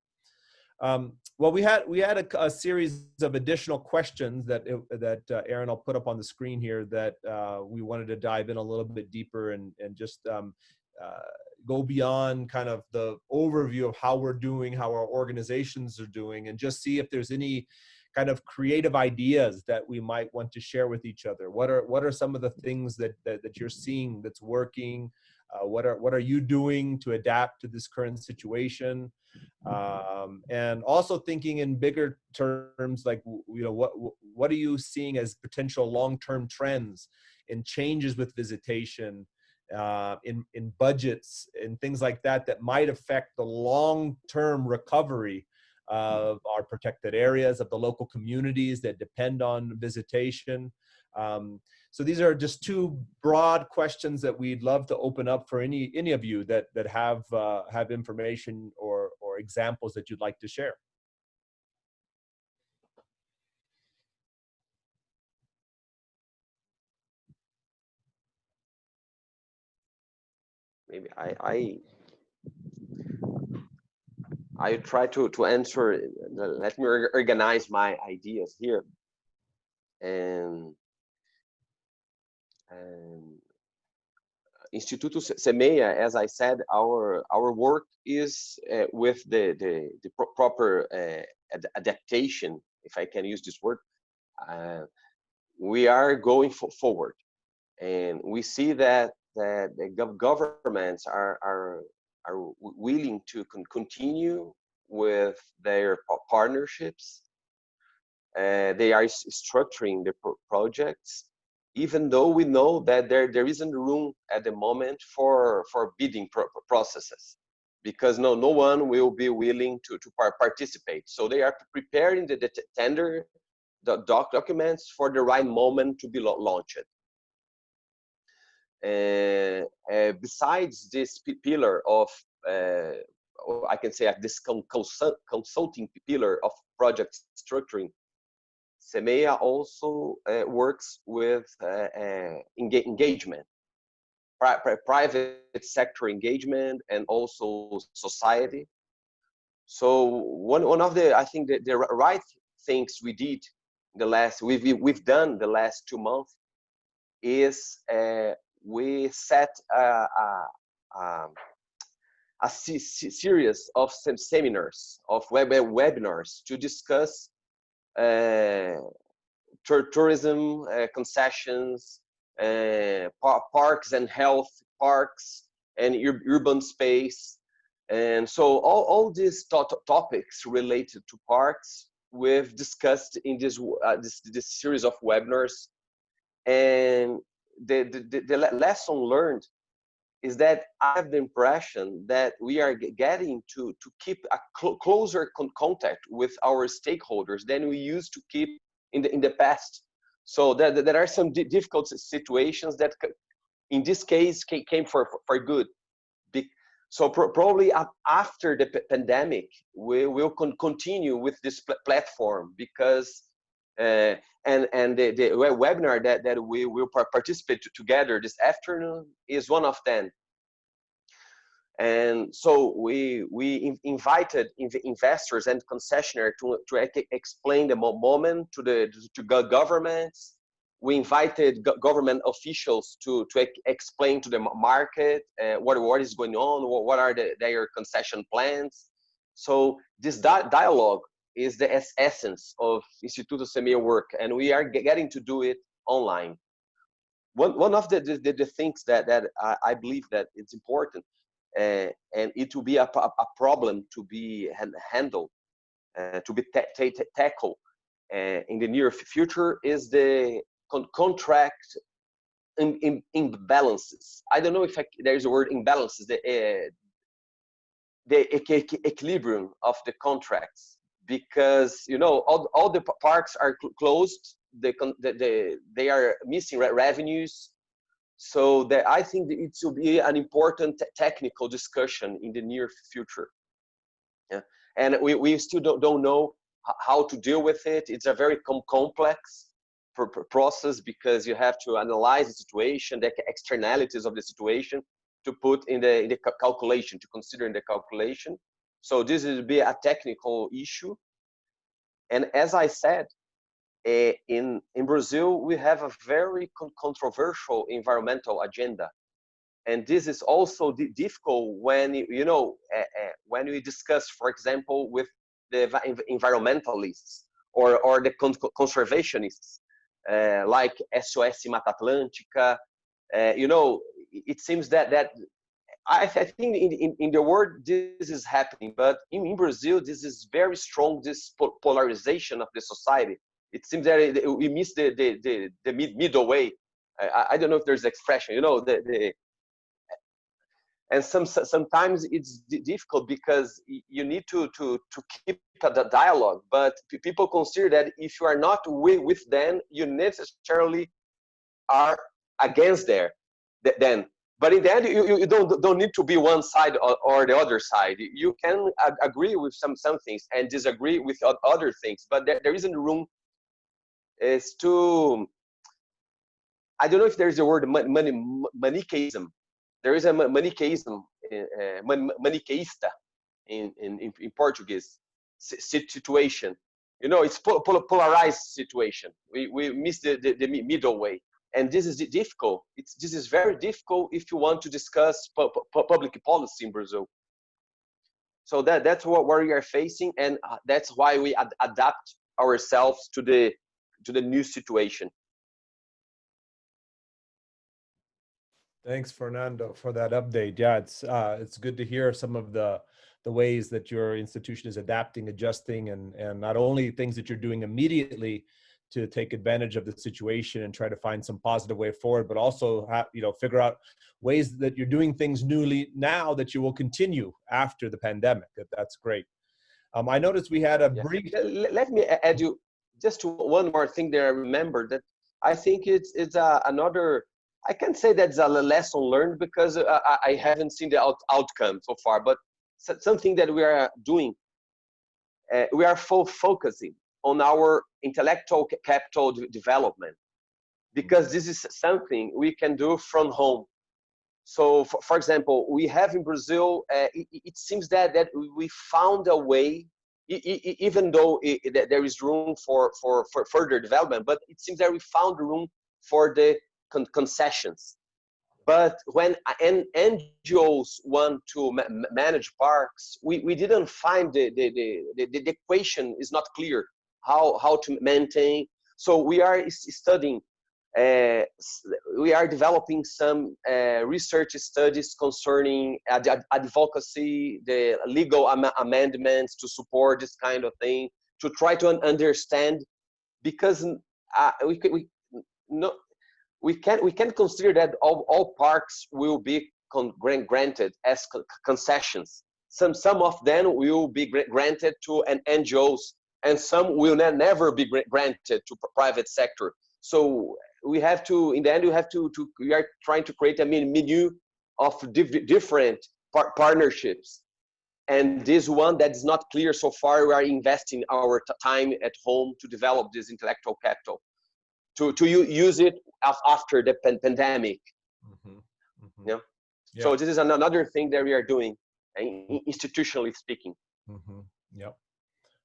[SPEAKER 2] Um, well, we had we had a, a, series of additional questions that that uh, Erin I'll put up on the screen here that uh, we wanted to dive in a little bit deeper and and just um, uh, go beyond kind of the overview of how we're doing, how our organizations are doing, and just see if there's any kind of creative ideas that we might want to share with each other. What are what are some of the things that that, that you're seeing that's working? Uh, what are what are you doing to adapt to this current situation? Um, and also thinking in bigger terms, like you know, what what are you seeing as potential long-term trends in changes with visitation, uh, in in budgets, and things like that that might affect the long-term recovery of our protected areas, of the local communities that depend on visitation. Um, so these are just two broad questions that we'd love to open up for any any of you that that have uh, have information or or examples that you'd like to share.
[SPEAKER 1] Maybe I I I try to to answer. Let me organize my ideas here, and and Instituto Semeia, as I said, our our work is uh, with the the, the pro proper uh, ad adaptation, if I can use this word. Uh, we are going forward, and we see that that the gov governments are are are willing to con continue with their partnerships. They are structuring the pro projects even though we know that there, there isn't room at the moment for, for bidding pro processes because no, no one will be willing to, to participate. So they are preparing the, the tender the doc documents for the right moment to be launched. Uh, uh, besides this pillar of, uh, I can say this consult consulting pillar of project structuring, Semeia also uh, works with uh, uh, engagement, pri private sector engagement, and also society. So one one of the I think the, the right things we did the last we've we've done the last two months is uh, we set a, a, a, a series of seminars of web webinars to discuss uh, tourism uh, concessions, uh, parks and health parks, and ur urban space. And so all, all these to topics related to parks we've discussed in this, uh, this, this series of webinars. And the, the, the lesson learned is that I have the impression that we are getting to, to keep a cl closer con contact with our stakeholders than we used to keep in the, in the past. So there, there are some difficult situations that in this case came for, for good. So probably after the pandemic, we will con continue with this pl platform because uh, and and the, the webinar that, that we will participate together this afternoon is one of them. And so we we invited investors and concessionaires to, to explain the moment to the to governments. We invited government officials to to explain to the market uh, what what is going on, what are the, their concession plans. So this di dialogue is the essence of Instituto Semeia work, and we are getting to do it online. One, one of the, the, the things that, that I, I believe that it's important, uh, and it will be a, a, problem to be handled, uh, to be tackled uh, in the near future, is the con contract in, in, imbalances. I don't know if I, there's a word imbalances. The, uh, the equilibrium of the contracts because you know all, all the parks are cl closed the, the, the, they are missing revenues. So that i think it will be an important technical discussion in the near future. Yeah. And we, we still don't, don't know how to deal with it. It's a very com complex process because you have to analyze the situation the externalities of the situation to put in the, in the calculation, to consider in the calculation. So this will be a technical issue. And as I said, uh, in, in Brazil, we have a very con controversial environmental agenda. And this is also difficult when, you know, uh, uh, when we discuss, for example, with the environmentalists or, or the con conservationists, like SOS Mata Atlântica, you know, it seems that that I, I think in, in, in, the world this is happening, but in, in Brazil this is very strong. This polarization of the society. It seems that we miss the the the, the mid, middle way. I, I don't know if there's expression. You know the the and some sometimes it's difficult because you need to to to keep the dialogue but people consider that if you are not with, with them you necessarily are against there then but in the end you, you don't don't need to be one side or, or the other side. You can agree with some some things and disagree with other things but there, there isn't room. Is to i don't know if there's a word money manichaeism there is a manichaeism uh, manichaeista in, in in portuguese. Situation. You know it's polarized situation. We we miss the, the, the middle way and this is difficult. It's, this is very difficult if you want to discuss pu pu public policy in Brazil. So that, that's what, what we are facing, and uh, that's why we ad adapt ourselves to the, to the new situation.
[SPEAKER 2] Thanks, Fernando, for that update. Yeah, it's uh, it's good to hear some of the the ways that your institution is adapting, adjusting, and and not only things that you're doing immediately, to take advantage of the situation and try to find some positive way forward, but also have, you know figure out ways that you're doing things newly now that you will continue after the pandemic. That's great. Um, I noticed we had a
[SPEAKER 1] yeah.
[SPEAKER 2] brief.
[SPEAKER 1] Let me add you just to one more thing that I remember that I think it's it's uh, another. I can't say that's a lesson learned because uh, I, I haven't seen the out, outcome so far, but something that we are doing. Uh, we are full focusing on our intellectual capital development. Because this is something we can do from home. So for, for example we have in brazil uh, it, it, seems that that we found a way even though it, there is room for, for, for further development but it seems that we found room for the con concessions. But when NGOs want to ma manage parks, we, we didn't find the, the, the, the equation is not clear how, how to maintain. So we are studying, uh, we are developing some uh, research studies concerning ad advocacy, the legal am amendments to support this kind of thing, to try to understand, because uh, we, we, no, we can we can consider that all, all parks will be granted as concessions. Some some of them will be granted to an NGOs and some will never be granted to private sector. So we have to, in the end, we have to, to we are trying to create a menu of different par partnerships. And this one that is not clear so far, we are investing our time at home to develop this intellectual capital, to, to use it after the pandemic. Mm -hmm. Mm -hmm. Yeah? yeah. So this is another thing that we are doing, institutionally speaking.
[SPEAKER 2] Mm -hmm. Yep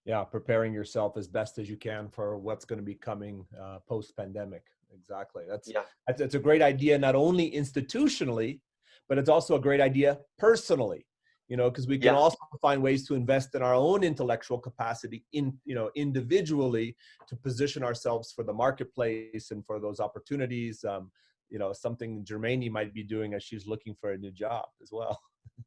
[SPEAKER 2] yeah, preparing yourself as best as you can for what's going to be coming uh, post pandemic. Exactly. That's yeah. That's, that's a great idea, not only institutionally, but it's also a great idea personally. You know, because we can yeah. also find ways to invest in our own intellectual capacity in, you know, individually to position ourselves for the marketplace and for those opportunities. Um, you know, something Germani might be doing as she's looking for a new job as well.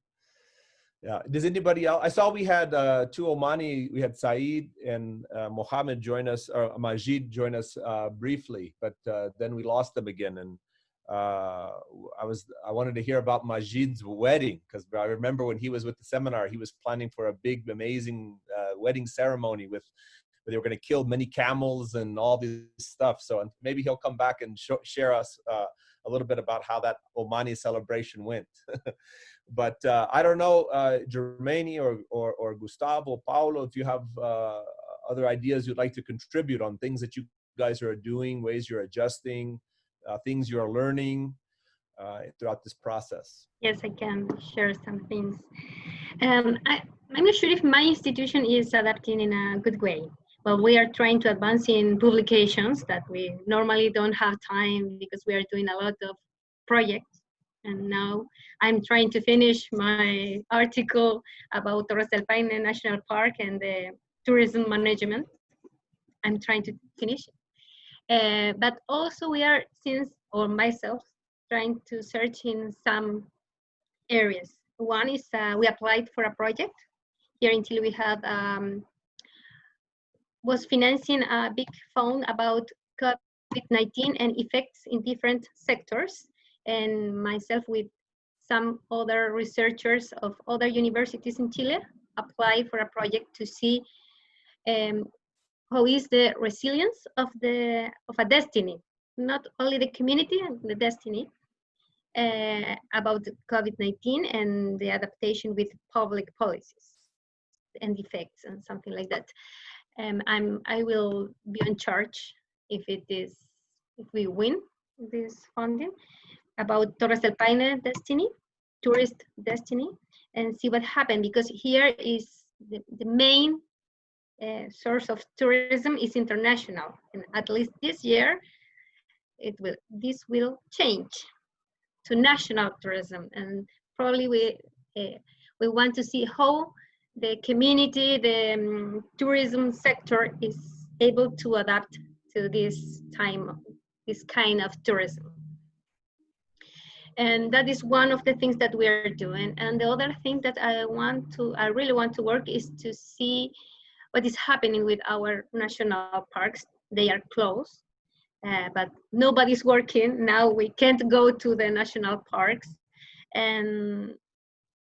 [SPEAKER 2] Yeah. Does anybody else? I saw we had uh, two Omani. We had Saeed and uh, Mohammed join us, or Majid join us uh, briefly, but uh, then we lost them again. And uh, I was I wanted to hear about Majid's wedding because I remember when he was with the seminar, he was planning for a big, amazing uh, wedding ceremony with Where they were going to kill many camels and all this stuff. So maybe he'll come back and sh share us a little bit about how that Omani celebration went. but uh, I don't know, uh, Germani or, or, or Gustavo, Paulo, if you have uh, other ideas you'd like to contribute on things that you guys are doing, ways you're adjusting, uh, things you're learning uh, throughout this process.
[SPEAKER 5] Yes, I can share some things. Um, I, I'm not sure if my institution is adapting in a good way. Well, we are trying to advance in publications that we normally don't have time because we are doing a lot of projects. And now I'm trying to finish my article about Torres del Paine National Park and the tourism management. I'm trying to finish. Uh, but also we are, since, or myself, trying to search in some areas. One is uh, we applied for a project. Here Chile we have, um, was financing a big fund about COVID-19 and effects in different sectors. And myself with some other researchers of other universities in Chile apply for a project to see um, how is the resilience of the of a destiny, not only the community and the destiny, uh, about COVID-19 and the adaptation with public policies and effects and something like that. Um, I'm I will be in charge if it is if we win this funding about Torres del Paine destiny, tourist destiny, and see what happened because here is the, the main uh, source of tourism is international. And at least this year, it will this will change to national tourism. And probably we uh, we want to see how the community, the um, tourism sector is able to adapt to this time, this kind of tourism. And that is one of the things that we are doing. And the other thing that I want to, I really want to work is to see what is happening with our national parks. They are closed, uh, but nobody's working. Now we can't go to the national parks. And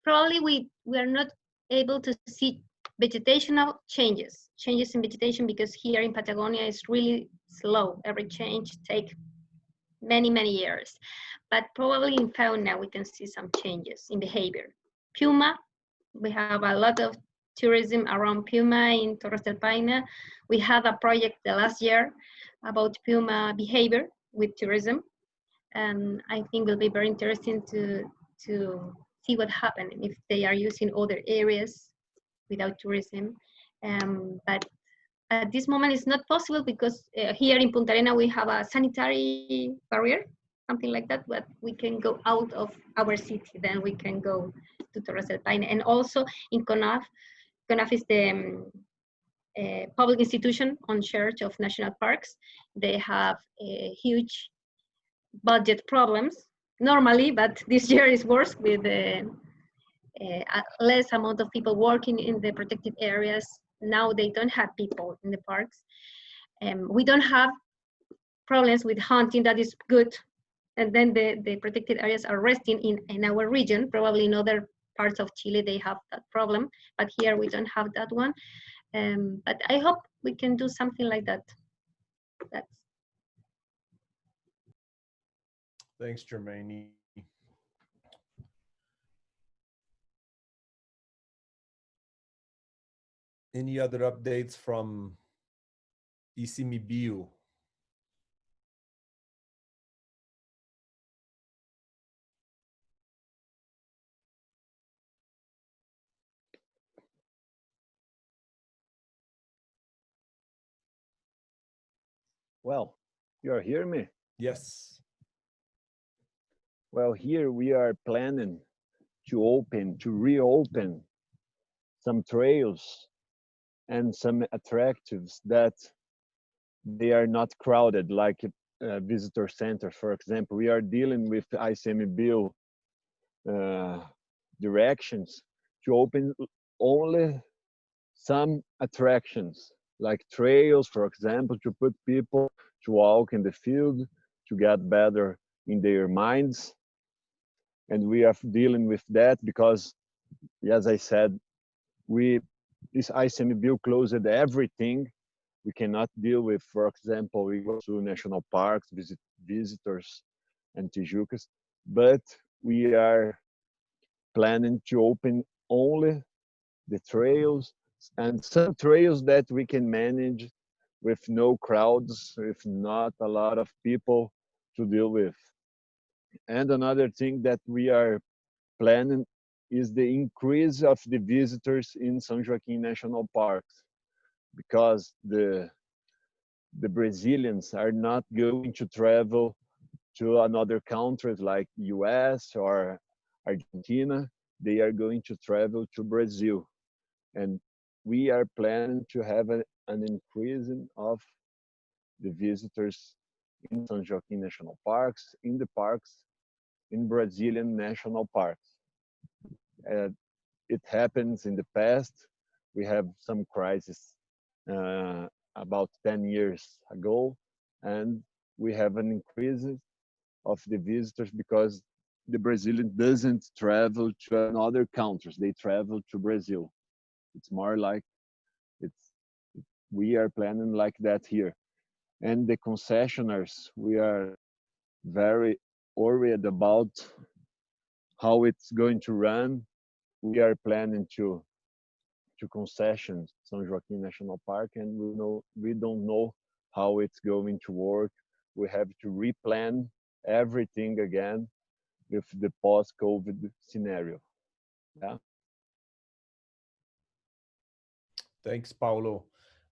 [SPEAKER 5] probably we, we are not able to see vegetational changes, changes in vegetation because here in Patagonia is really slow. Every change take many, many years. But probably in fauna, we can see some changes in behavior. Puma, we have a lot of tourism around Puma in Torres del Paine. We had a project the last year about Puma behavior with tourism. And I think will be very interesting to, to see what happened if they are using other areas without tourism. Um, but at this moment it's not possible because uh, here in Punta Arena we have a sanitary barrier, something like that, but we can go out of our city, then we can go to Torres del Paine. And also in CONAF, CONAF is the um, uh, public institution on charge of national parks. They have huge budget problems normally, but this year is worse with uh, less amount of people working in the protected areas. Now they don't have people in the parks. Um, we don't have problems with hunting that is good. And then the, the protected areas are resting in, in our region, probably in other parts of Chile they have that problem, but here we don't have that one. Um, but I hope we can do something like that. That's
[SPEAKER 2] Thanks, Germaine. Any other updates from ICMBio?
[SPEAKER 6] Well, you are hearing me?
[SPEAKER 2] Yes.
[SPEAKER 6] Well, here we are planning to open, to reopen some trails and some attractives that they are not crowded like a visitor center. For example, we are dealing with ICMBio uh, directions to open only some attractions like trails, for example, to put people to walk in the field to get better in their minds. And we are dealing with that because, as I said, we this ICMBio closed everything. We cannot deal with, for example, we go to national parks, visit visitors and Tijucas, but we are planning to open only the trails and some trails that we can manage with no crowds, with not a lot of people to deal with. And another thing that we are planning is the increase of the visitors in São Joaquim National Park because the the Brazilians are not going to travel to another country like US or Argentina. They are going to travel to Brazil. And we are planning to have a, an increase of the visitors in São Joaquim National Parks, in the parks, in Brazilian national parks. Uh, it happens in the past. We have some crisis uh, about 10 years ago, and we have an increase of the visitors because the Brazilian doesn't travel to another countries. They travel to Brazil. It's more like it's we are planning like that here. And the concessionaires, we are very worried about how it's going to run. We are planning to to concession São Joaquim National Park, and we know we don't know how it's going to work. We have to replan everything again with the post-COVID scenario. Yeah.
[SPEAKER 2] Thanks, Paulo.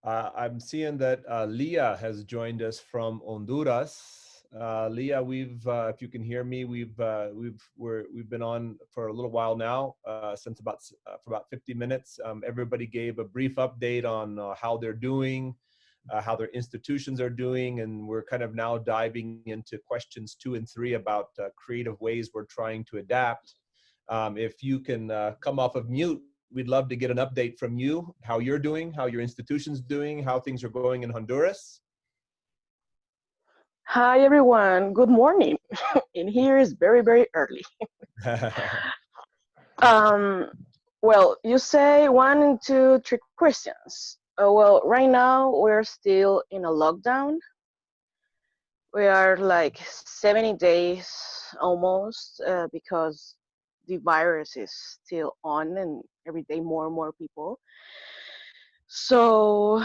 [SPEAKER 2] Uh, I'm seeing that uh, Leah has joined us from Honduras. Uh, Leah, we've, uh, if you can hear me, we've uh, we've we're, we've been on for a little while now, uh, since about for about 50 minutes. Um, everybody gave a brief update on how they're doing, how their institutions are doing, and we're kind of now diving into questions two and three about creative ways we're trying to adapt. Um, if you can come off of mute, we'd love to get an update from you, how you're doing, how your institution's doing, how things are going in Honduras.
[SPEAKER 8] Hi, everyone. Good morning. in here is very, very early. um, well, you say one two, three questions. Uh, well, right now we're still in a lockdown. We are like 70 days almost uh, because the virus is still on and every day more and more people. So,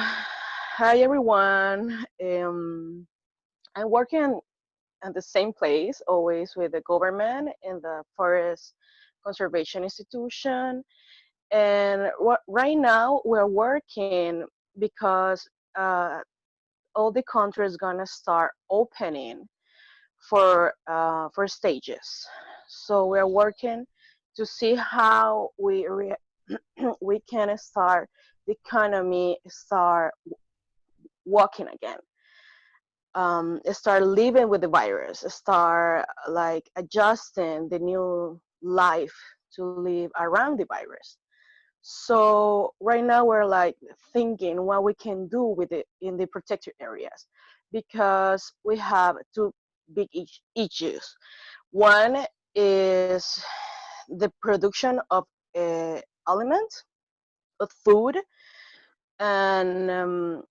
[SPEAKER 8] hi everyone. Um, I'm working at the same place, always with the government and the Forest Conservation Institution. And right now we're working because uh, all the country is gonna start opening for uh, for stages. So we're working to see how we we can start the economy start walking again. Um, start living with the virus, start like adjusting the new life to live around the virus. So right now we're like thinking what we can do with it in the protected areas because we have two big issues. One is the production of uh, of food, and um,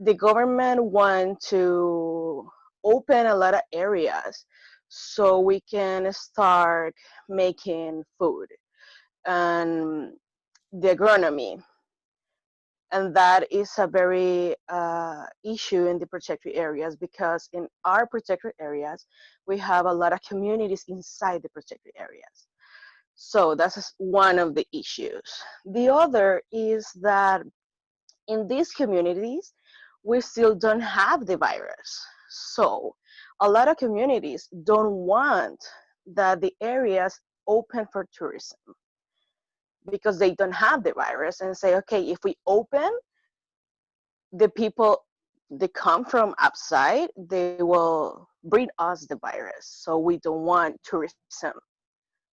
[SPEAKER 8] the government want to open a lot of areas so we can start making food and the agronomy. And that is a very uh, issue in the protected areas because in our protected areas we have a lot of communities inside the protected areas so that's one of the issues the other is that in these communities we still don't have the virus so a lot of communities don't want that the areas open for tourism because they don't have the virus and say, okay, if we open, the people they come from outside, they will bring us the virus. So we don't want tourism.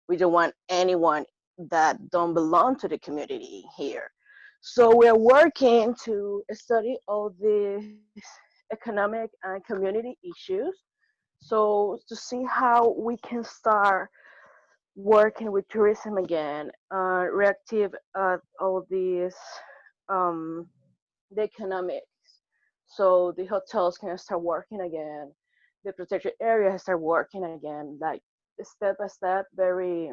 [SPEAKER 8] We don't want anyone that don't belong to the community here. So we're working to study all the economic and community issues So to see how we can start working with tourism again, uh, reactive all these um, the economics. So the hotels can start working again, the protected area start working again, like step by step, very,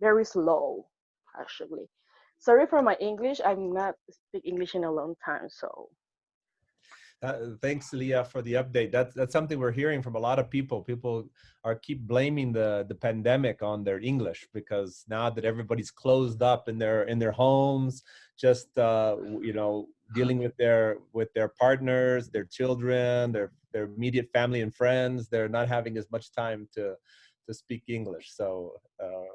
[SPEAKER 8] very slow, actually. Sorry for my English. I'm not speak English in a long time, so
[SPEAKER 2] Uh, thanks, Leah, for the update. That's that's something we're hearing from a lot of people. People are keep blaming the the pandemic on their English because now that everybody's closed up in their in their homes, just uh, you know dealing with their with their partners, their children, their their immediate family and friends, they're not having as much time to to speak English. So uh,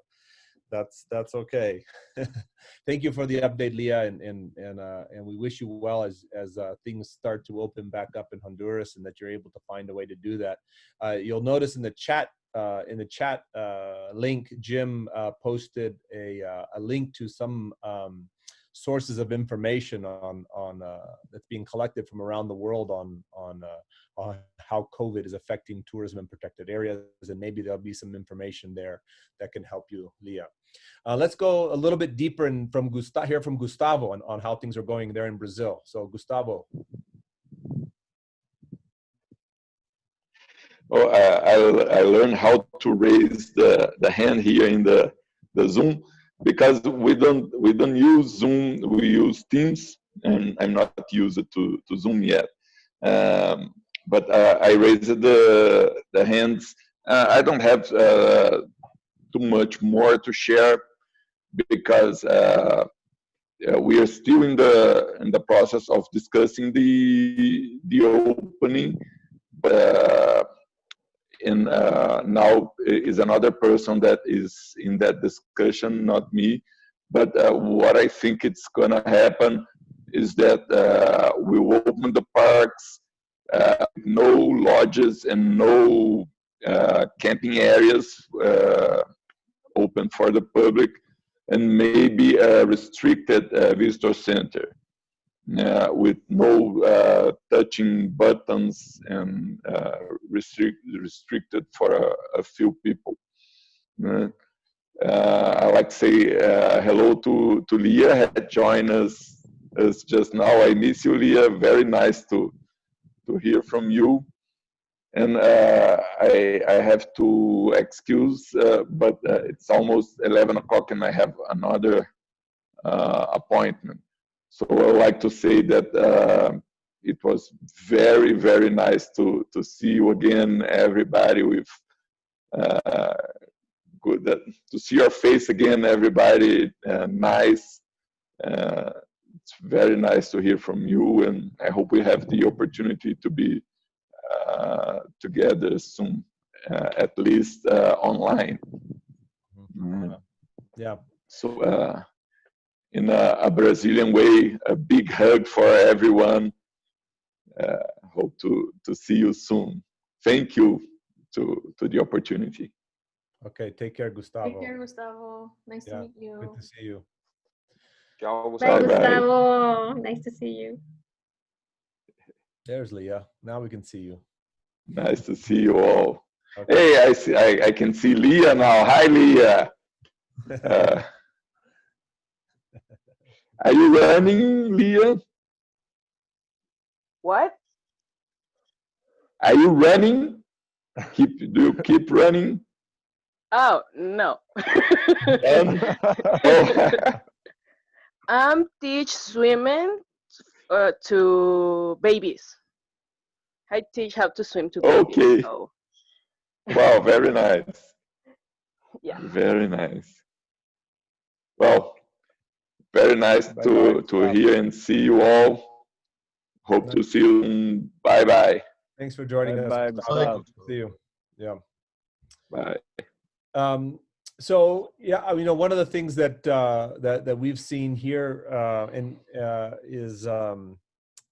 [SPEAKER 2] that's that's okay. Thank you for the update, Leah, and and and uh, and we wish you well as as uh, things start to open back up in Honduras, and that you're able to find a way to do that. Uh, you'll notice in the chat uh, in the chat uh, link, Jim uh, posted a a link to some. Um, sources of information on on uh, that's being collected from around the world on on uh, on how COVID is affecting tourism in protected areas, and maybe there'll be some information there that can help you, Leah. Uh, let's go a little bit deeper and from Gustavo, hear from Gustavo on, on how things are going there in Brazil. So Gustavo.
[SPEAKER 4] Oh, uh, I, I, I learned how to raise the, the hand here in the, the Zoom because we don't we don't use Zoom, we use Teams, and I'm not used to, to Zoom yet. Um, but uh, I raised the the hands. Uh, I don't have uh, too much more to share because uh, we are still in the in the process of discussing the the opening. Uh, and uh, now is another person that is in that discussion, not me. But what I think it's gonna happen is that we will open the parks uh, no lodges and no uh, camping areas uh, open for the public, and maybe a restricted visitor center. Uh, with no uh, touching buttons and uh, restrict, restricted for a, a few people. I like to say hello to, to Leah, had joined us, us just now. I miss you, Leah. Very nice to to hear from you. And uh, I, I have to excuse, uh, but uh, it's almost 11 o'clock and I have another uh, appointment. So I would like to say that uh, it was very, very nice to, to see you again, everybody with uh, good, to see your face again, everybody, nice it's very nice to hear from you, and I hope we have the opportunity to be uh, together soon, uh, at least uh, online.
[SPEAKER 2] Mm. Yeah.
[SPEAKER 4] So, uh, in a, a, Brazilian way, a big hug for everyone. Uh, hope to to see you soon. Thank you to to the opportunity.
[SPEAKER 2] Okay, take care, Gustavo.
[SPEAKER 3] Take care, Gustavo. Nice yeah, to meet you.
[SPEAKER 2] Good to see you.
[SPEAKER 5] Ciao, Gustavo. Bye, Gustavo. Nice to see you.
[SPEAKER 2] There's Leah. Now we can see you.
[SPEAKER 4] Nice to see you all. Okay. Hey, I see. I, I can see Leah now. Hi, Leah. Uh, are you running, Leah?
[SPEAKER 8] What?
[SPEAKER 4] Are you running? Keep do you keep running?
[SPEAKER 8] Oh no. um, oh. um teach swimming uh, to babies. I teach how to swim to babies.
[SPEAKER 4] Okay. So. Wow, very nice.
[SPEAKER 8] yeah.
[SPEAKER 4] Very nice. Well, very nice bye to bye. to hear and see you all. Hope to see you. Bye bye.
[SPEAKER 2] Thanks for joining
[SPEAKER 6] bye
[SPEAKER 2] us.
[SPEAKER 6] Bye. bye.
[SPEAKER 2] See you. Yeah.
[SPEAKER 4] Bye.
[SPEAKER 2] Um, so yeah, you know, one of the things that uh, that that we've seen here uh, and uh, is um,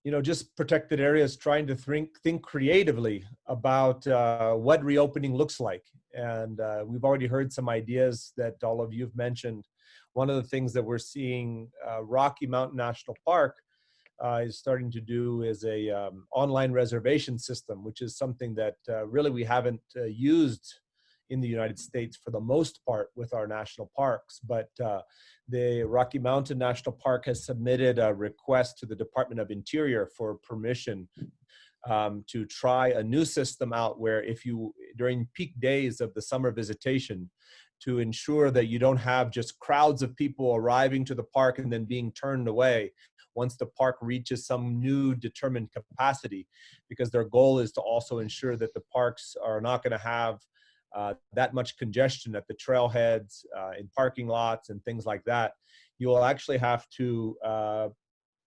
[SPEAKER 2] you know just protected areas trying to think think creatively about uh, what reopening looks like, and uh, we've already heard some ideas that all of you've mentioned. One of the things that we're seeing, uh, Rocky Mountain National Park uh, is starting to do is a um, online reservation system, which is something that uh, really we haven't uh, used in the United States for the most part with our national parks. But uh, the Rocky Mountain National Park has submitted a request to the Department of Interior for permission um, to try a new system out where if you, during peak days of the summer visitation, to ensure that you don't have just crowds of people arriving to the park and then being turned away once the park reaches some new determined capacity because their goal is to also ensure that the parks are not going to have uh, that much congestion at the trailheads, uh, in parking lots, and things like that. You will actually have to, uh,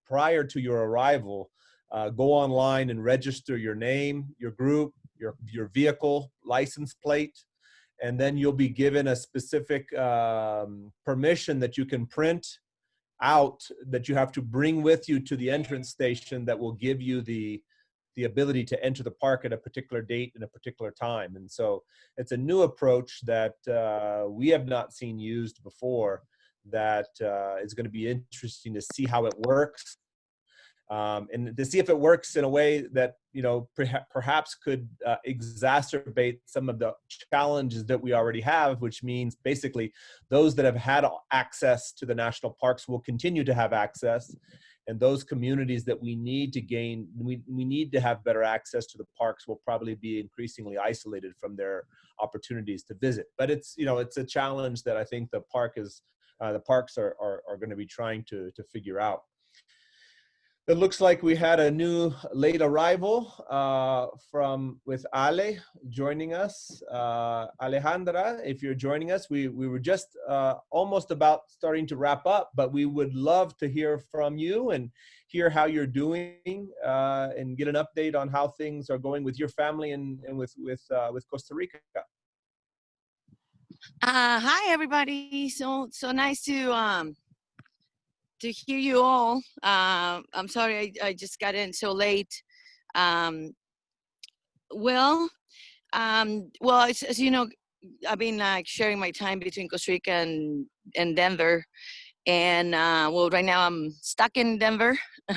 [SPEAKER 2] prior to your arrival, uh, go online and register your name, your group, your, your vehicle license plate, and then you'll be given a specific um, permission that you can print out that you have to bring with you to the entrance station that will give you the the ability to enter the park at a particular date and a particular time. And so it's a new approach that uh, we have not seen used before that uh, is going to be interesting to see how it works um, and to see if it works in a way that you know perhaps could uh, exacerbate some of the challenges that we already have which means basically those that have had access to the national parks will continue to have access. And those communities that we need to gain we, we need to have better access to the parks will probably be increasingly isolated from their opportunities to visit. But it's you know it's a challenge that i think the park is uh, the parks are, are, are going to be trying to to figure out it looks like we had a new late arrival uh, from with Ale joining us. Uh, Alejandra, if you're joining us, we, we were just uh, almost about starting to wrap up, but we would love to hear from you and hear how you're doing uh, and get an update on how things are going with your family and, and with, with, uh, with Costa Rica.
[SPEAKER 9] Uh, hi, everybody. So, so nice to um, to hear you all. Uh, I'm sorry I, I, just got in so late. Um, well, um, well, as, as, you know, I've been like sharing my time between Costa Rica and, and Denver. And uh, well, right now I'm stuck in Denver.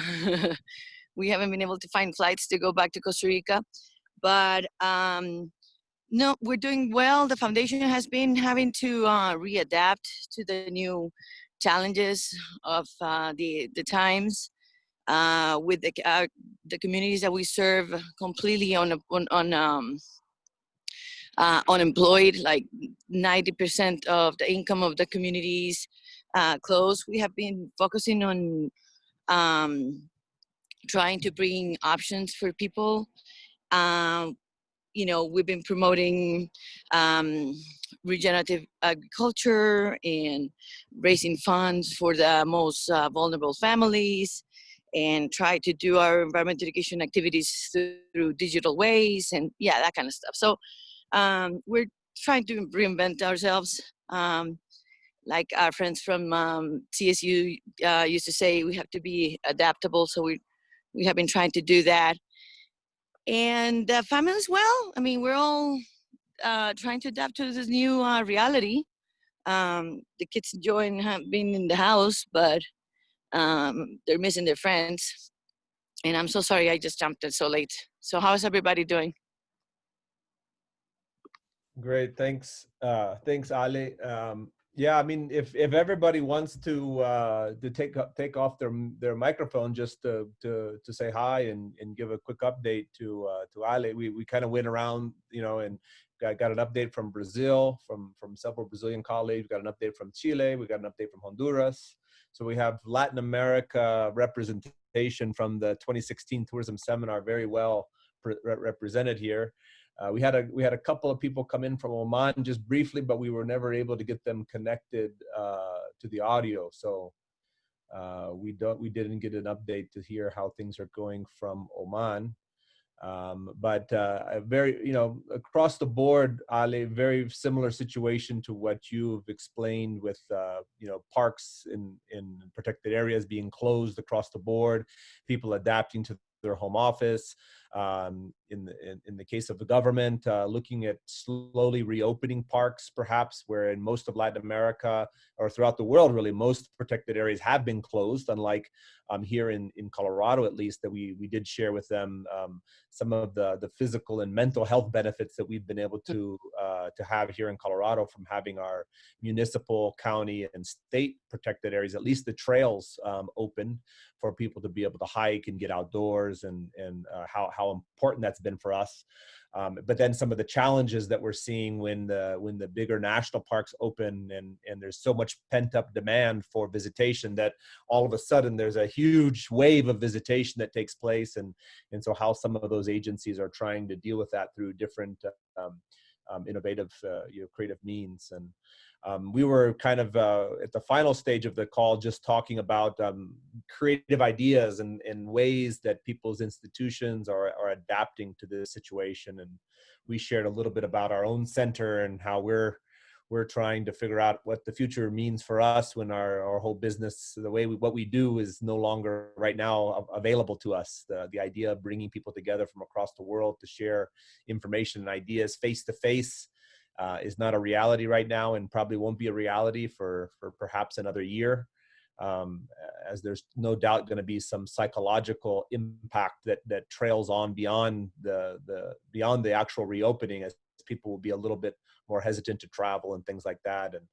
[SPEAKER 9] we haven't been able to find flights to go back to Costa Rica. But um, no, we're doing well. The foundation has been having to uh, readapt to the new challenges of uh, the, the times uh, with the, uh, the communities that we serve completely on, on, on um, uh, unemployed, like 90% of the income of the communities uh, closed. We have been focusing on um, trying to bring options for people. Um, you know, we've been promoting um, regenerative agriculture and raising funds for the most uh, vulnerable families and try to do our environmental education activities through, digital ways and yeah, that kind of stuff. So um, we're trying to reinvent ourselves. Um, like our friends from um, CSU uh, used to say, we have to be adaptable. So we, we have been trying to do that and the family as well. I mean, we're all uh, trying to adapt to this new uh, reality. Um, the kids enjoying being in the house, but um, they're missing their friends. And I'm so sorry I just jumped in so late. So how is everybody doing?
[SPEAKER 2] Great, thanks. Uh, thanks, Ali. Um, yeah, I mean, if if everybody wants to uh, to take take off their their microphone just to to to say hi and and give a quick update to uh, to Ale, we we kind of went around, you know, and got got an update from Brazil, from from several Brazilian colleagues. We got an update from Chile. We got an update from Honduras. So we have Latin America representation from the 2016 tourism seminar very well represented here. Uh, we had a we had a couple of people come in from Oman just briefly, but we were never able to get them connected uh, to the audio. So uh, we don't we didn't get an update to hear how things are going from Oman. Um, but uh, very you know across the board, Ali, very similar situation to what you've explained with uh, you know parks in in protected areas being closed across the board, people adapting to their home office. Um, in, the, in, in, the case of the government, uh, looking at slowly reopening parks, perhaps, where in most of Latin America or throughout the world, really, most protected areas have been closed, unlike um, here in, in Colorado, at least, that we, we did share with them um, some of the, the physical and mental health benefits that we've been able to, uh, to have here in Colorado from having our municipal, county, and state protected areas, at least the trails um, open for people to be able to hike and get outdoors and, and uh, how, how important that's been for us. Um, but then some of the challenges that we're seeing when the when the bigger national parks open and and there's so much pent up demand for visitation that all of a sudden there's a huge wave of visitation that takes place and and so how some of those agencies are trying to deal with that through different um, um, innovative uh, you know creative means and um, we were kind of uh, at the final stage of the call just talking about um, creative ideas and, and ways that people's institutions are, are adapting to this situation. And we shared a little bit about our own center and how we're we're trying to figure out what the future means for us when our, our whole business, the way we, what we do is no longer right now available to us. The, the idea of bringing people together from across the world to share information and ideas face to face uh, is not a reality right now and probably won't be a reality for, for perhaps another year. Um, as there's no doubt going to be some psychological impact that that trails on beyond the the beyond the actual reopening as people will be a little bit more hesitant to travel and things like that and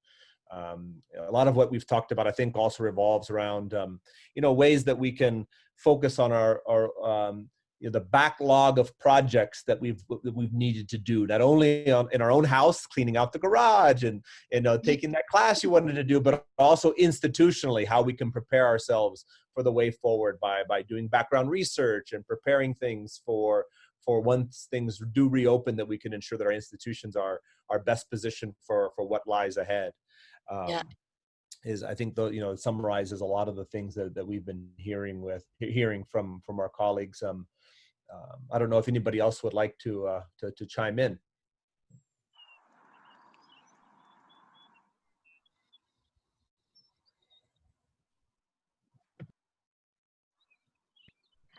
[SPEAKER 2] um, a lot of what we've talked about i think also revolves around um, you know ways that we can focus on our, our um, you know, the backlog of projects that we've that we've needed to do not only on, in our own house cleaning out the garage and you know taking that class you wanted to do but also institutionally how we can prepare ourselves for the way forward by by doing background research and preparing things for for once things do reopen that we can ensure that our institutions are are best positioned for for what lies ahead. Um, yeah. is I think the you know summarizes a lot of the things that, that we've been hearing with hearing from from our colleagues um, um, I don't know if anybody else would like to, uh, to, to chime in.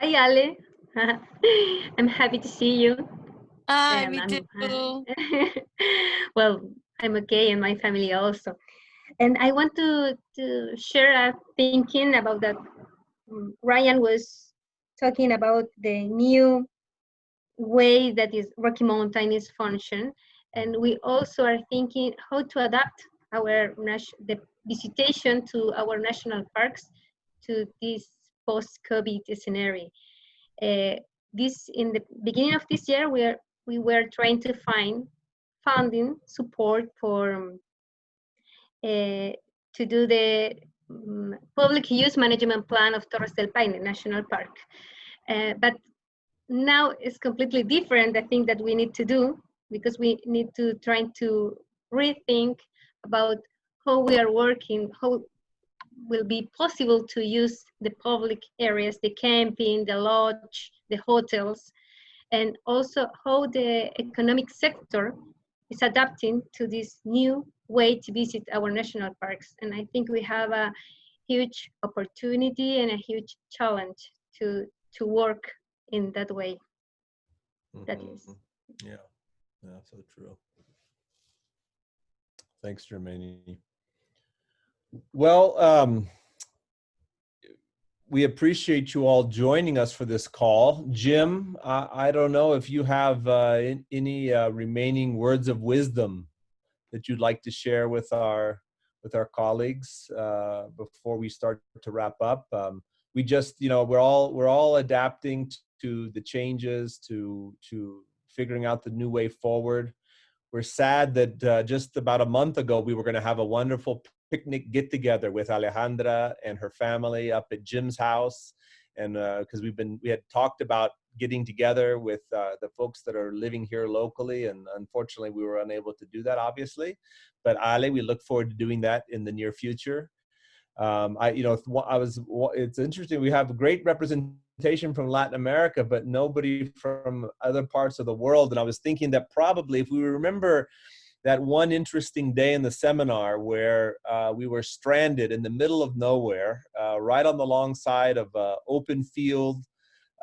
[SPEAKER 5] Hi, Ale. I'm happy to see you.
[SPEAKER 9] Hi, me too.
[SPEAKER 5] well, I'm okay and my family also. And I want to, to share a thinking about that mm, Ryan was talking about the new way that is Rocky Mountain is function. And we also are thinking how to adapt our the visitation to our national parks to this post-COVID scenario. Uh, this in the beginning of this year, we are we were trying to find funding support for uh, to do the um, public use management plan of Torres del Paine National Park. Uh, but now it's completely different, I think that we need to do because we need to try to rethink about how we are working, how will be possible to use the public areas, the camping, the lodge, the hotels, and also how the economic sector is adapting to this new way to visit our national parks. And I think we have a huge opportunity and a huge challenge to, to work in that way. Mm -hmm. That is.
[SPEAKER 2] Mm-hmm. Yeah, yeah, so true. Thanks, Germani. Well, um, we appreciate you all joining us for this call. Jim, I, I don't know if you have uh, in, any uh, remaining words of wisdom that you'd like to share with our with our colleagues uh, before we start to wrap up. Um, we just, you know, we're all we're all adapting to the changes, to to figuring out the new way forward. We're sad that uh, just about a month ago we were going to have a wonderful picnic get together with Alejandra and her family up at Jim's house, and because uh, we've been we had talked about getting together with uh, the folks that are living here locally. And unfortunately, we were unable to do that, obviously. But Ale, we look forward to doing that in the near future. Um, I, you know, I was. It's interesting. We have great representation from Latin America, but nobody from other parts of the world. And I was thinking that probably, if we remember that one interesting day in the seminar where uh, we were stranded in the middle of nowhere, uh, right on the long side of uh, open field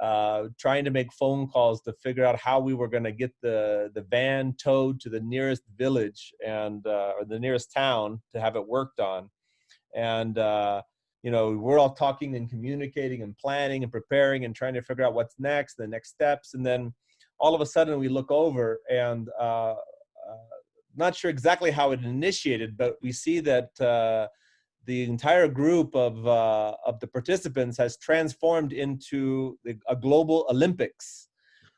[SPEAKER 2] uh, trying to make phone calls to figure out how we were going to get the, the van towed to the nearest village and uh, or the nearest town to have it worked on. And, uh, you know, we're all talking and communicating and planning and preparing and trying to figure out what's next, the next steps. And then all of a sudden we look over and uh, uh, not sure exactly how it initiated, but we see that the entire group of uh, of the participants has transformed into the, a global Olympics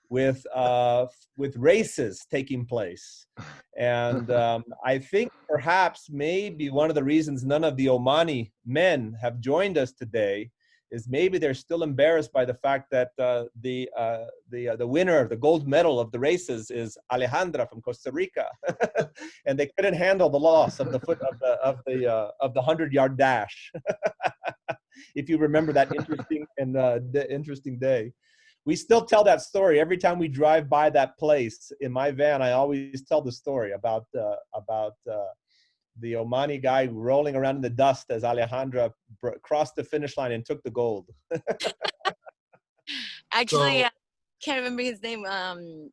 [SPEAKER 2] with uh, with races taking place, and um, I think perhaps maybe one of the reasons none of the Omani men have joined us today is maybe they're still embarrassed by the fact that uh, the uh, the uh, the winner, of the gold medal of the races, is Alejandra from Costa Rica, and they couldn't handle the loss of the foot of the of the uh, of the hundred yard dash. if you remember that interesting and uh, interesting day, we still tell that story every time we drive by that place in my van. I always tell the story about uh, about the Omani guy rolling around in the dust as Alejandra crossed the finish line and took the gold.
[SPEAKER 9] actually, so, I can't remember his name. Um,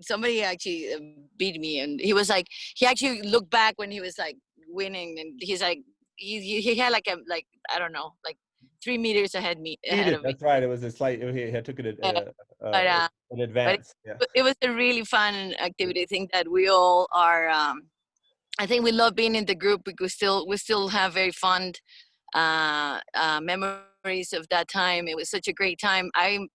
[SPEAKER 9] somebody actually uh, beat me, and he was like, he actually looked back when he was like winning, and he's like, he he had like a like I don't know, like three meters ahead me. Ahead of
[SPEAKER 2] That's
[SPEAKER 9] me.
[SPEAKER 2] right. It was a slight. He took it uh, uh,
[SPEAKER 9] but, uh,
[SPEAKER 2] in advance.
[SPEAKER 9] But it, yeah. it was a really fun activity. I think that we all are. Um, I think we love being in the group because we still we still have very fond uh, uh, memories of that time. It was such a great time. I'm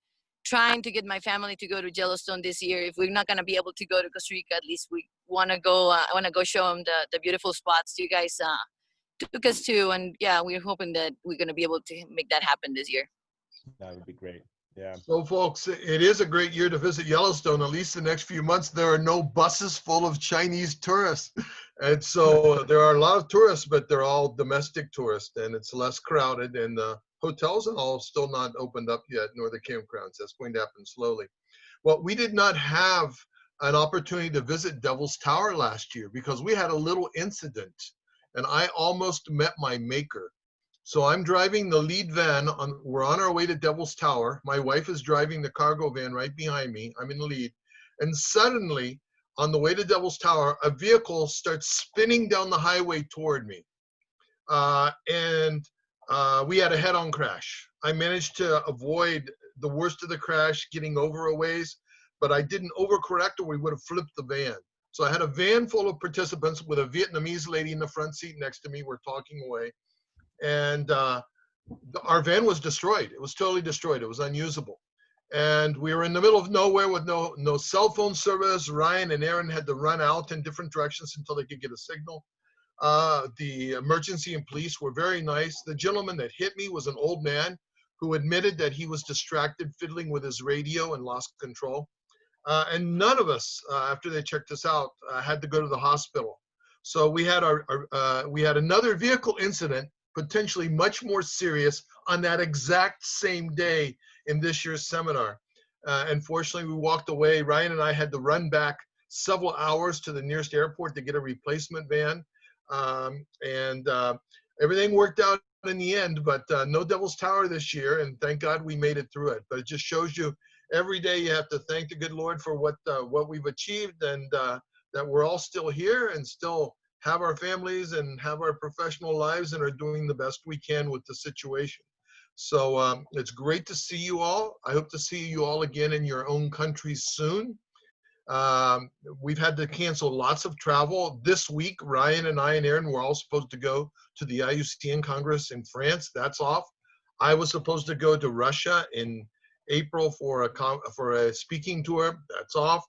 [SPEAKER 9] trying to get my family to go to Yellowstone this year. If we're not gonna be able to go to Costa Rica, at least we want to go. Uh, I want to go show them the the beautiful spots you guys uh, took us to, and yeah, we're hoping that we're gonna be able to make that happen this year.
[SPEAKER 2] That would be great. Yeah.
[SPEAKER 7] So, folks, it is a great year to visit Yellowstone. At least the next few months, there are no buses full of Chinese tourists. And so there are a lot of tourists, but they're all domestic tourists, and it's less crowded. And the hotels and all still not opened up yet, nor the campgrounds. That's going to happen slowly. Well, we did not have an opportunity to visit Devil's Tower last year because we had a little incident, and I almost met my maker. So I'm driving the lead van. On, we're on our way to Devil's Tower. My wife is driving the cargo van right behind me. I'm in the lead. And suddenly, on the way to Devil's Tower, a vehicle starts spinning down the highway toward me. Uh, and uh, we had a head on crash. I managed to avoid the worst of the crash, getting over a ways, but I didn't overcorrect or we would have flipped the van. So I had a van full of participants with a Vietnamese lady in the front seat next to me. We're talking away and uh, our van was destroyed. It was totally destroyed. It was unusable. And we were in the middle of nowhere with no no cell phone service. Ryan and Erin had to run out in different directions until they could get a signal. Uh, the emergency and police were very nice. The gentleman that hit me was an old man who admitted that he was distracted fiddling with his radio and lost control. Uh, and none of us, uh, after they checked us out, uh, had to go to the hospital. So we had our, our uh, we had another vehicle incident potentially much more serious on that exact same day in this year's seminar. Uh, unfortunately, we walked away. Ryan and I had to run back several hours to the nearest airport to get a replacement van. Um, and uh, everything worked out in the end, but uh, no Devil's Tower this year. And thank God we made it through it. But it just shows you every day you have to thank the good Lord for what, uh, what we've achieved and uh, that we're all still here and still have our families and have our professional lives and are doing the best we can with the situation. So um, it's great to see you all. I hope to see you all again in your own countries soon. Um, we've had to cancel lots of travel. This week, Ryan and I and Erin were all supposed to go to the IUCN Congress in France. That's off. I was supposed to go to Russia in April for a for a speaking tour. That's off.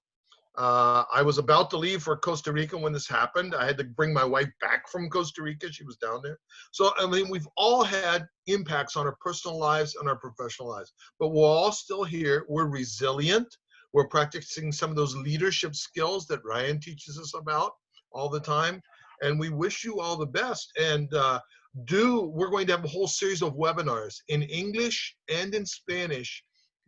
[SPEAKER 7] Uh, I was about to leave for Costa Rica when this happened. I had to bring my wife back from Costa Rica. She was down there. So, I mean, we've all had impacts on our personal lives and our professional lives, but we're all still here. We're resilient. We're practicing some of those leadership skills that Ryan teaches us about all the time. And we wish you all the best. And uh, do, we're going to have a whole series of webinars in English and in Spanish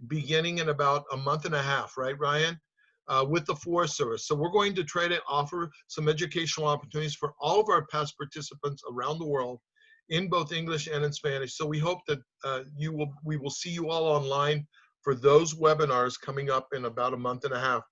[SPEAKER 7] beginning in about a month and a half, right, Ryan? Uh, with the Forest Service. So we're going to try to offer some educational opportunities for all of our past participants around the world in both English and in Spanish. So we hope that uh, you will we will see you all online for those webinars coming up in about a month and a half.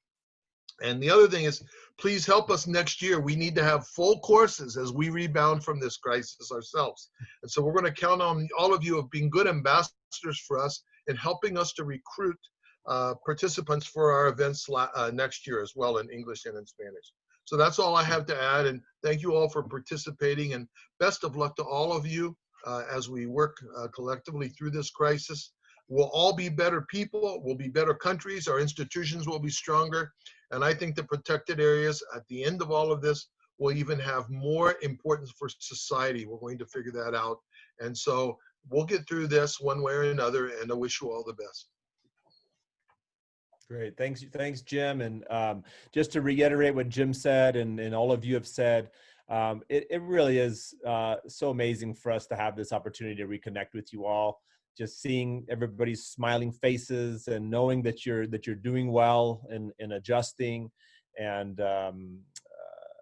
[SPEAKER 7] And the other thing is, please help us next year. We need to have full courses as we rebound from this crisis ourselves. And so we're going to count on all of you of being good ambassadors for us and helping us to recruit uh, participants for our events uh, next year as well in English and in Spanish. So that's all I have to add. And thank you all for participating and best of luck to all of you uh, as we work uh, collectively through this crisis. We'll all be better people, we'll be better countries, our institutions will be stronger. And I think the protected areas at the end of all of this will even have more importance for society. We're going to figure that out. And so we'll get through this one way or another, and I wish you all the best.
[SPEAKER 2] Great. Thanks, thanks, Jim. And um, just to reiterate what Jim said and, and all of you have said, um, it, it really is uh, so amazing for us to have this opportunity to reconnect with you all. Just seeing everybody's smiling faces and knowing that you're that you're doing well and, and adjusting, and um, uh,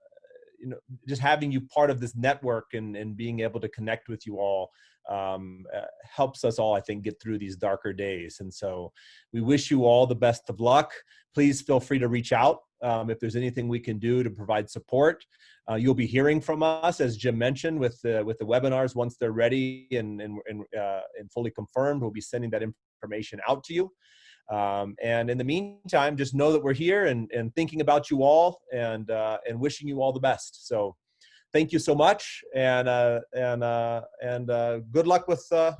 [SPEAKER 2] you know just having you part of this network and, and being able to connect with you all um, uh, helps us all, I think, get through these darker days. And so we wish you all the best of luck. Please feel free to reach out um, if there's anything we can do to provide support. Uh, you'll be hearing from us, as Jim mentioned, with the, with the webinars once they're ready and, and, and, uh, and fully confirmed. We'll be sending that information out to you. Um, and in the meantime, just know that we're here and, and thinking about you all and, uh, and wishing you all the best. So thank you so much, and uh, and uh, and uh, good luck with uh,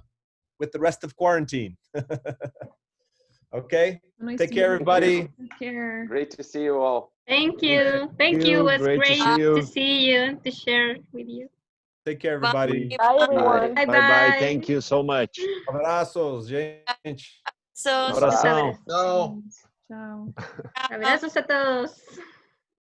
[SPEAKER 2] with the rest of quarantine. okay,
[SPEAKER 3] Nice
[SPEAKER 2] take care,
[SPEAKER 3] you.
[SPEAKER 2] everybody.
[SPEAKER 3] Take care.
[SPEAKER 1] Great to see you all.
[SPEAKER 5] Thank you. Thank you.
[SPEAKER 6] you.
[SPEAKER 5] It was
[SPEAKER 6] Great to see you.
[SPEAKER 5] to see you, to share with you.
[SPEAKER 2] Take care, everybody.
[SPEAKER 8] Bye, everyone.
[SPEAKER 5] Bye
[SPEAKER 6] Bye bye. Thank you so much.
[SPEAKER 2] Abraços, gente.
[SPEAKER 9] So,
[SPEAKER 6] Abração.
[SPEAKER 7] No.
[SPEAKER 3] Ciao.
[SPEAKER 5] Abrazos a todos.